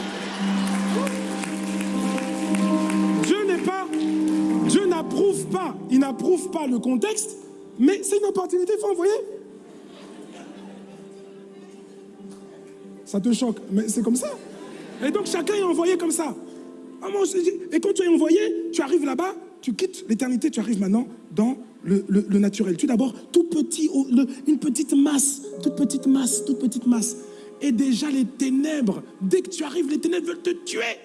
Dieu n'est pas... Dieu n'approuve pas, il n'approuve pas le contexte, mais c'est une opportunité, il faut envoyer. Ça te choque, mais c'est comme ça. Et donc chacun est envoyé comme ça. Ah, et quand tu es envoyé, tu arrives là-bas, tu quittes l'éternité, tu arrives maintenant dans le, naturel. Tu es d'abord tout petit, une petite masse, toute petite masse, toute petite masse. Et déjà les ténèbres, dès que tu arrives, les ténèbres veulent te tuer.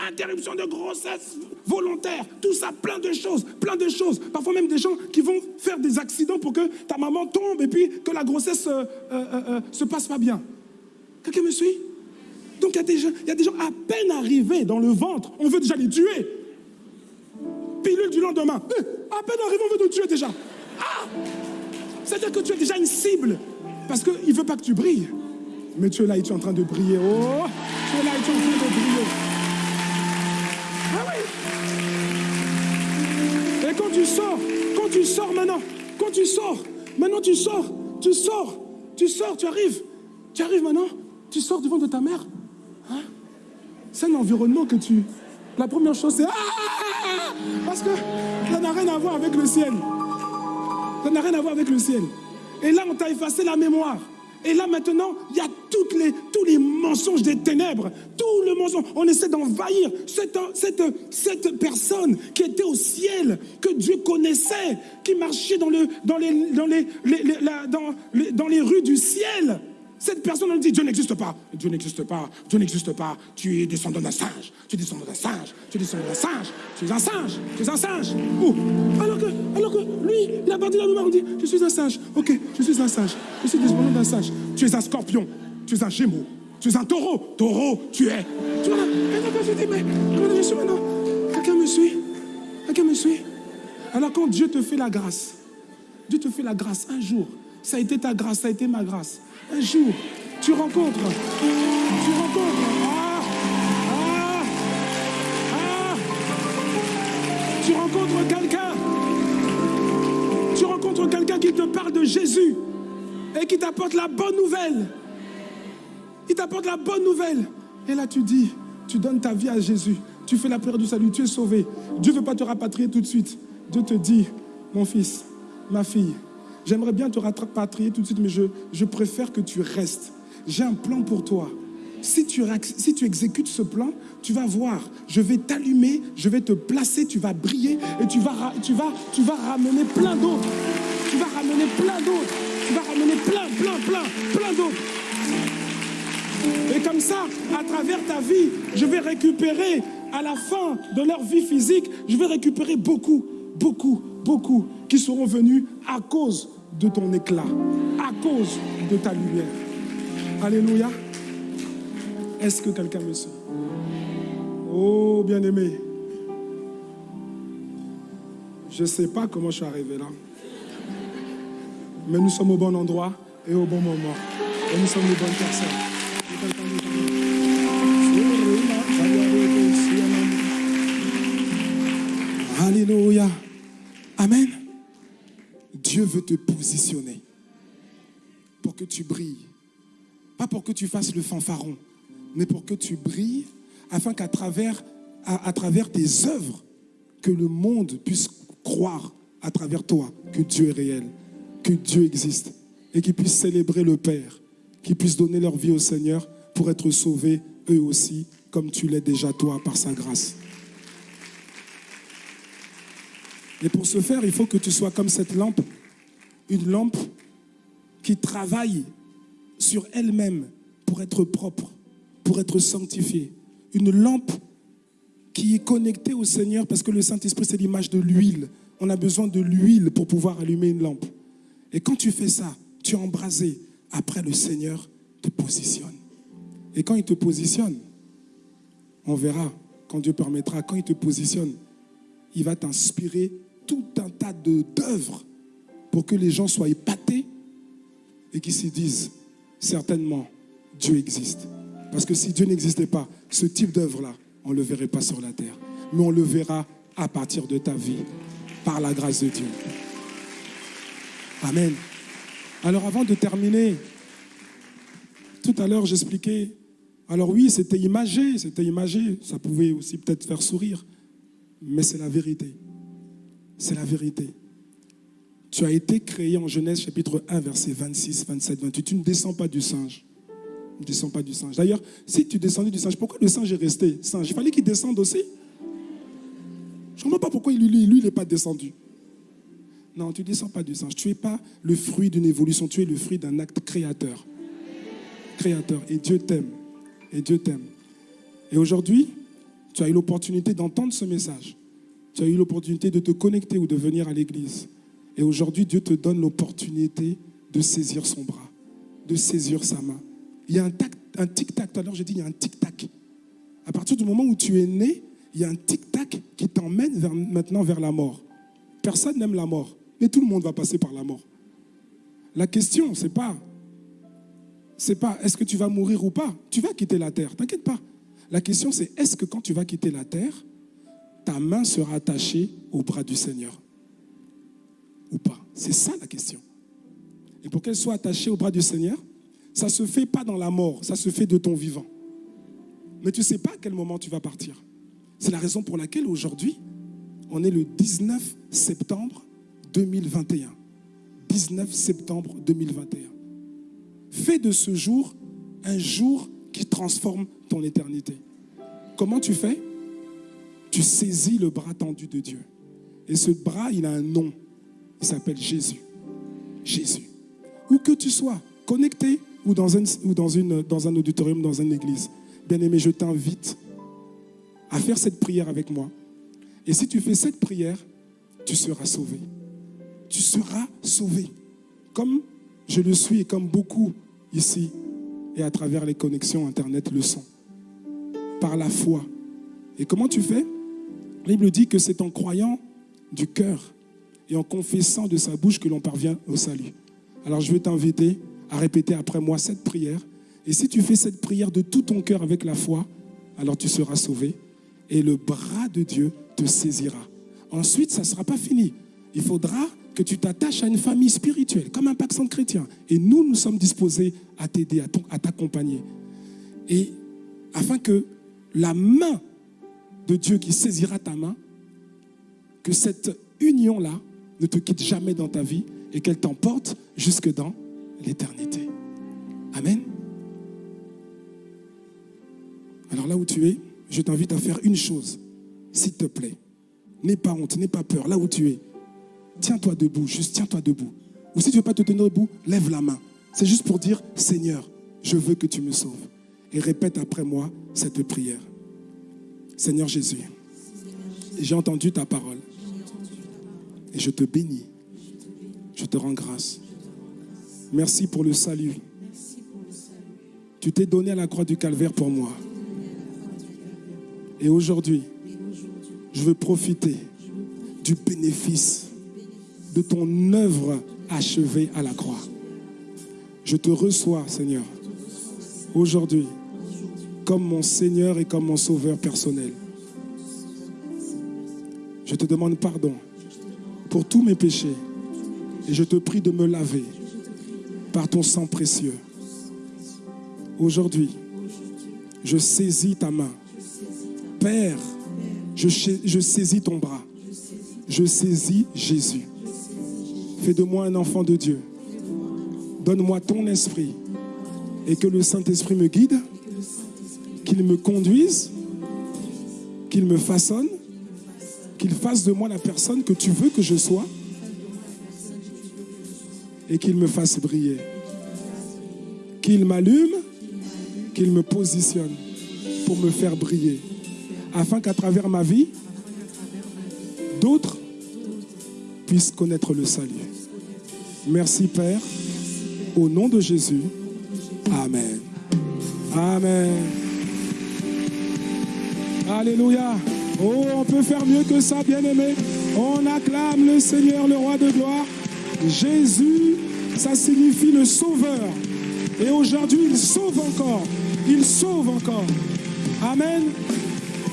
Interruption de grossesse volontaire, tout ça, plein de choses, plein de choses. Parfois même des gens qui vont faire des accidents pour que ta maman tombe et puis que la grossesse euh, euh, euh, se passe pas bien. Quelqu'un me suit? Donc il y, a des gens, il y a des gens à peine arrivés dans le ventre, on veut déjà les tuer. Pilule du lendemain. Eh, à peine arrivé, on veut te tuer déjà. Ah C'est-à-dire que tu es déjà une cible. Parce qu'il ne veut pas que tu brilles. Mais tu es là et tu es en train de briller. Oh Tu es là et tu es en train de briller. Ah oui Et quand tu sors, quand tu sors maintenant, quand tu sors, maintenant tu sors, tu sors, tu sors, tu arrives, tu arrives maintenant, tu sors du ventre de ta mère, Hein? C'est un environnement que tu... La première chose, c'est... Ah, ah, ah, Parce que ça n'a rien à voir avec le ciel. Ça n'a rien à voir avec le ciel. Et là, on t'a effacé la mémoire. Et là, maintenant, il y a toutes les, tous les mensonges des ténèbres. Tout le mensonge. On essaie d'envahir cette, personne qui était au ciel, que Dieu connaissait, qui marchait dans les rues du ciel. Cette personne, elle dit Dieu n'existe pas. Dieu n'existe pas. Dieu n'existe pas. Tu es descendant d'un singe. Tu es descendant d'un singe. Tu es descendant d'un singe. Tu es un singe. Tu es un singe. Alors, que, alors que lui, il a parti la nouvelle, on dit Je suis un singe. Ok, je suis un singe. Je suis descendant d'un singe. Tu es un scorpion. Tu es un gémeau. Tu es un taureau. Taureau, tu es. Tu vois là je dis Mais comment je suis maintenant? Quelqu'un me suit? Quelqu'un me suit? Alors, quand Dieu te fait la grâce, Dieu te fait la grâce un jour. Ça a été ta grâce, ça a été ma grâce. Un jour, tu rencontres, tu rencontres, ah, ah, ah, tu rencontres quelqu'un, tu rencontres quelqu'un qui te parle de Jésus et qui t'apporte la bonne nouvelle. Il t'apporte la bonne nouvelle. Et là, tu dis, tu donnes ta vie à Jésus. Tu fais la prière du salut, tu es sauvé. Dieu ne veut pas te rapatrier tout de suite. Dieu te dit, mon fils, ma fille, j'aimerais bien te rapatrier tout de suite, mais je, je préfère que tu restes. J'ai un plan pour toi. Si tu, si tu exécutes ce plan, tu vas voir, je vais t'allumer, je vais te placer, tu vas briller et tu vas, tu vas, tu vas ramener plein d'autres. Tu vas ramener plein d'autres. Tu vas ramener plein, plein, plein, plein d'autres. Et comme ça, à travers ta vie, je vais récupérer à la fin de leur vie physique, je vais récupérer beaucoup, beaucoup, beaucoup qui seront venus à cause de ton éclat, à cause de ta lumière. Alléluia. Est-ce que quelqu'un me suit? Oh, bien-aimé. Je ne sais pas comment je suis arrivé là. Mais nous sommes au bon endroit et au bon moment. Et nous sommes les bonnes personnes. Alléluia. Dieu veut te positionner pour que tu brilles. Pas pour que tu fasses le fanfaron, mais pour que tu brilles afin qu'à travers, à, travers tes œuvres, que le monde puisse croire à travers toi que Dieu est réel, que Dieu existe et qu'ils puissent célébrer le Père, qu'ils puissent donner leur vie au Seigneur pour être sauvés eux aussi, comme tu l'es déjà toi par sa grâce. Et pour ce faire, il faut que tu sois comme cette lampe, une lampe qui travaille sur elle-même pour être propre, pour être sanctifiée. Une lampe qui est connectée au Seigneur parce que le Saint-Esprit, c'est l'image de l'huile. On a besoin de l'huile pour pouvoir allumer une lampe. Et quand tu fais ça, tu es embrasé. Après, le Seigneur te positionne. Et quand il te positionne, on verra, quand Dieu permettra, quand il te positionne, il va t'inspirer tout un tas d'œuvres pour que les gens soient épatés et qu'ils se disent, certainement, Dieu existe. Parce que si Dieu n'existait pas, ce type d'œuvre-là, on ne le verrait pas sur la terre. Mais on le verra à partir de ta vie, par la grâce de Dieu. Amen. Alors avant de terminer, tout à l'heure j'expliquais, alors oui, c'était imagé, c'était imagé, ça pouvait aussi peut-être faire sourire, mais c'est la vérité. C'est la vérité. Tu as été créé en Genèse chapitre 1, verset 26, 27, 28. Tu ne descends pas du singe. Ne descends pas du singe. D'ailleurs, si tu descendais du singe, pourquoi le singe est resté? Singe Il fallait qu'il descende aussi. Je ne comprends pas pourquoi lui, lui, il n'est pas descendu. Non, tu ne descends pas du singe. Tu n'es pas le fruit d'une évolution, tu es le fruit d'un acte créateur. Créateur. Et Dieu t'aime. Et Dieu t'aime. Et aujourd'hui, tu as eu l'opportunité d'entendre ce message. Tu as eu l'opportunité de te connecter ou de venir à l'église. Et aujourd'hui, Dieu te donne l'opportunité de saisir son bras, de saisir sa main. Il y a un, tic-tac. Tout à l'heure, j'ai dit, il y a un tic-tac. À partir du moment où tu es né, il y a un tic-tac qui t'emmène maintenant vers la mort. Personne n'aime la mort, mais tout le monde va passer par la mort. La question, c'est pas, c'est pas est-ce que tu vas mourir ou pas? Tu vas quitter la terre, t'inquiète pas. La question, c'est est-ce que quand tu vas quitter la terre, ta main sera attachée au bras du Seigneur? Ou pas C'est ça la question. Et pour qu'elle soit attachée au bras du Seigneur, ça ne se fait pas dans la mort, ça se fait de ton vivant. Mais tu ne sais pas à quel moment tu vas partir. C'est la raison pour laquelle aujourd'hui, on est le 19 septembre 2021. 19 septembre 2021. Fais de ce jour un jour qui transforme ton éternité. Comment tu fais? Tu saisis le bras tendu de Dieu. Et ce bras, il a un nom. Il s'appelle Jésus. Jésus. Où que tu sois, connecté ou dans, un, ou dans, une, dans un auditorium, dans une église, bien-aimé, je t'invite à faire cette prière avec moi. Et si tu fais cette prière, tu seras sauvé. Tu seras sauvé. Comme je le suis et comme beaucoup ici et à travers les connexions Internet le sont. Par la foi. Et comment tu fais? La Bible dit que c'est en croyant du cœur et en confessant de sa bouche que l'on parvient au salut. Alors je vais t'inviter à répéter après moi cette prière. Et si tu fais cette prière de tout ton cœur avec la foi, alors tu seras sauvé et le bras de Dieu te saisira. Ensuite, ça ne sera pas fini. Il faudra que tu t'attaches à une famille spirituelle, comme un pacte chrétien. Et nous, nous sommes disposés à t'aider, à t'accompagner. Et afin que la main de Dieu qui saisira ta main, que cette union-là ne te quitte jamais dans ta vie et qu'elle t'emporte jusque dans l'éternité. Amen. Alors là où tu es, je t'invite à faire une chose, s'il te plaît. N'aie pas honte, n'aie pas peur, là où tu es. Tiens-toi debout, juste tiens-toi debout. Ou si tu ne veux pas te tenir debout, lève la main. C'est juste pour dire, Seigneur, je veux que tu me sauves. Et répète après moi cette prière. Seigneur Jésus, j'ai entendu ta parole. Et je te bénis. Je te rends grâce. Merci pour le salut. Tu t'es donné à la croix du calvaire pour moi. Et aujourd'hui, je veux profiter du bénéfice de ton œuvre achevée à la croix. Je te reçois, Seigneur, aujourd'hui, comme mon Seigneur et comme mon Sauveur personnel. Je te demande pardon pour tous mes péchés et je te prie de me laver par ton sang précieux. Aujourd'hui, je saisis ta main Père, je, saisis ton bras. Je saisis Jésus. Fais de moi un enfant de Dieu. Donne-moi ton esprit et que le Saint-Esprit me guide, qu'il me conduise, qu'il me façonne, qu'il fasse de moi la personne que tu veux que je sois et qu'il me fasse briller. Qu'il m'allume, qu'il me positionne pour me faire briller afin qu'à travers ma vie, d'autres puissent connaître le salut. Merci Père, au nom de Jésus. Amen. Amen. Alléluia. Oh, on peut faire mieux que ça, bien-aimé. On acclame le Seigneur, le roi de gloire. Jésus, ça signifie le sauveur. Et aujourd'hui, il sauve encore. Il sauve encore. Amen.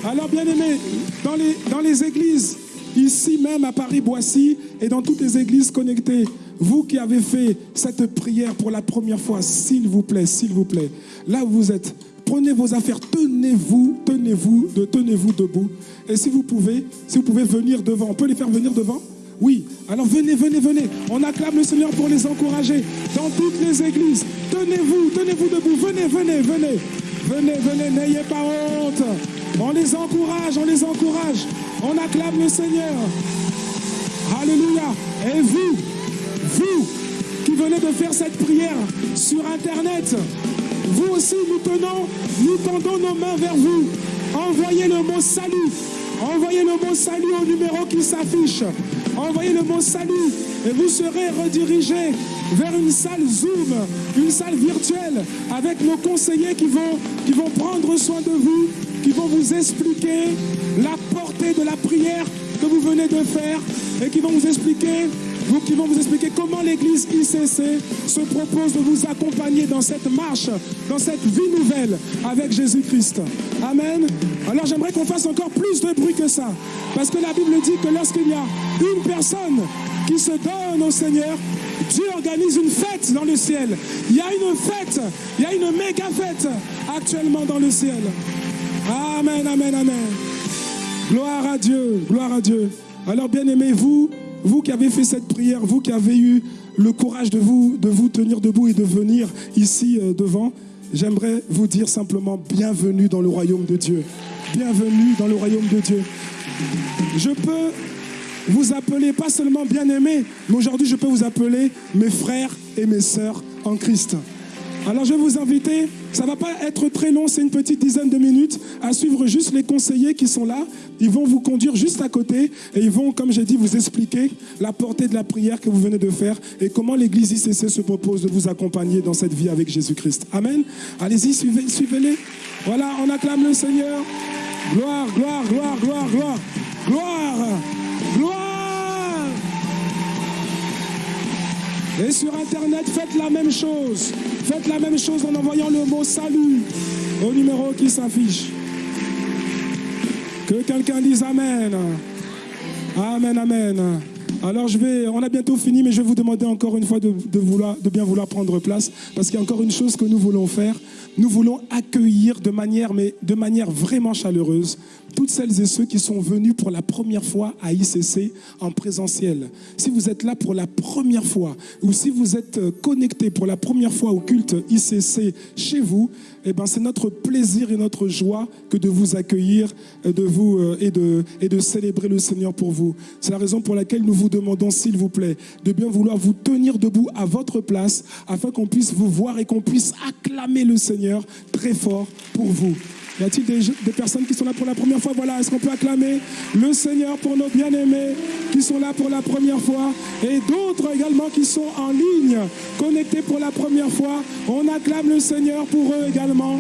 Alors bien aimé, dans les, dans les églises, ici même à Paris-Boissy et dans toutes les églises connectées, vous qui avez fait cette prière pour la première fois, s'il vous plaît, s'il vous plaît, là où vous êtes, prenez vos affaires, tenez-vous, tenez-vous, de, tenez-vous debout. Et si vous pouvez, si vous pouvez venir devant, on peut les faire venir devant? Oui, alors venez, venez, venez. On acclame le Seigneur pour les encourager dans toutes les églises. Tenez-vous, tenez-vous debout, venez, venez, venez. Venez, venez, n'ayez pas honte. On les encourage, on les encourage. On acclame le Seigneur. Alléluia. Et vous, vous qui venez de faire cette prière sur Internet, vous aussi, nous tenons, nous tendons nos mains vers vous. Envoyez le mot salut. Envoyez le mot salut au numéro qui s'affiche. Envoyez le mot salut et vous serez redirigé vers une salle Zoom, une salle virtuelle avec nos conseillers qui vont, qui vont prendre soin de vous qui vont vous expliquer la portée de la prière que vous venez de faire et qui vont vous expliquer vous, qui vont vous expliquer comment l'Église ICC se propose de vous accompagner dans cette marche, dans cette vie nouvelle avec Jésus-Christ. Amen. Alors j'aimerais qu'on fasse encore plus de bruit que ça. Parce que la Bible dit que lorsqu'il y a une personne qui se donne au Seigneur, Dieu organise une fête dans le ciel. Il y a une fête, il y a une méga fête actuellement dans le ciel. Amen, amen, amen. Gloire à Dieu, gloire à Dieu. Alors bien aimé, vous, qui avez fait cette prière, vous qui avez eu le courage de vous, tenir debout et de venir ici euh, devant, j'aimerais vous dire simplement bienvenue dans le royaume de Dieu. Bienvenue dans le royaume de Dieu. Je peux vous appeler pas seulement bien aimé, mais aujourd'hui je peux vous appeler mes frères et mes sœurs en Christ. Alors je vais vous inviter, ça ne va pas être très long, c'est une petite dizaine de minutes, à suivre juste les conseillers qui sont là. Ils vont vous conduire juste à côté et ils vont, comme j'ai dit, vous expliquer la portée de la prière que vous venez de faire et comment l'Église ICC se propose de vous accompagner dans cette vie avec Jésus-Christ. Amen. Allez-y, suivez, suivez-les. Voilà, on acclame le Seigneur. Gloire, gloire, gloire, gloire, gloire. Gloire, gloire. Et sur Internet, faites la même chose. Faites la même chose en envoyant le mot salut au numéro qui s'affiche. Que quelqu'un dise Amen. Amen, Amen. Alors je vais, on a bientôt fini, mais je vais vous demander encore une fois de, de bien vouloir prendre place, parce qu'il y a encore une chose que nous voulons faire. Nous voulons accueillir de manière, mais de manière vraiment chaleureuse, toutes celles et ceux qui sont venus pour la première fois à ICC en présentiel. Si vous êtes là pour la première fois ou si vous êtes euh, connecté pour la première fois au culte ICC chez vous, eh ben, c'est notre plaisir et notre joie que de vous accueillir euh, de vous, euh, et, de, et de célébrer le Seigneur pour vous. C'est la raison pour laquelle nous vous demandons, s'il vous plaît, de bien vouloir vous tenir debout à votre place afin qu'on puisse vous voir et qu'on puisse acclamer le Seigneur très fort pour vous. Y a-t-il des, personnes qui sont là pour la première fois? Voilà, est-ce qu'on peut acclamer le Seigneur pour nos bien-aimés qui sont là pour la première fois? Et d'autres également qui sont en ligne, connectés pour la première fois. On acclame le Seigneur pour eux également.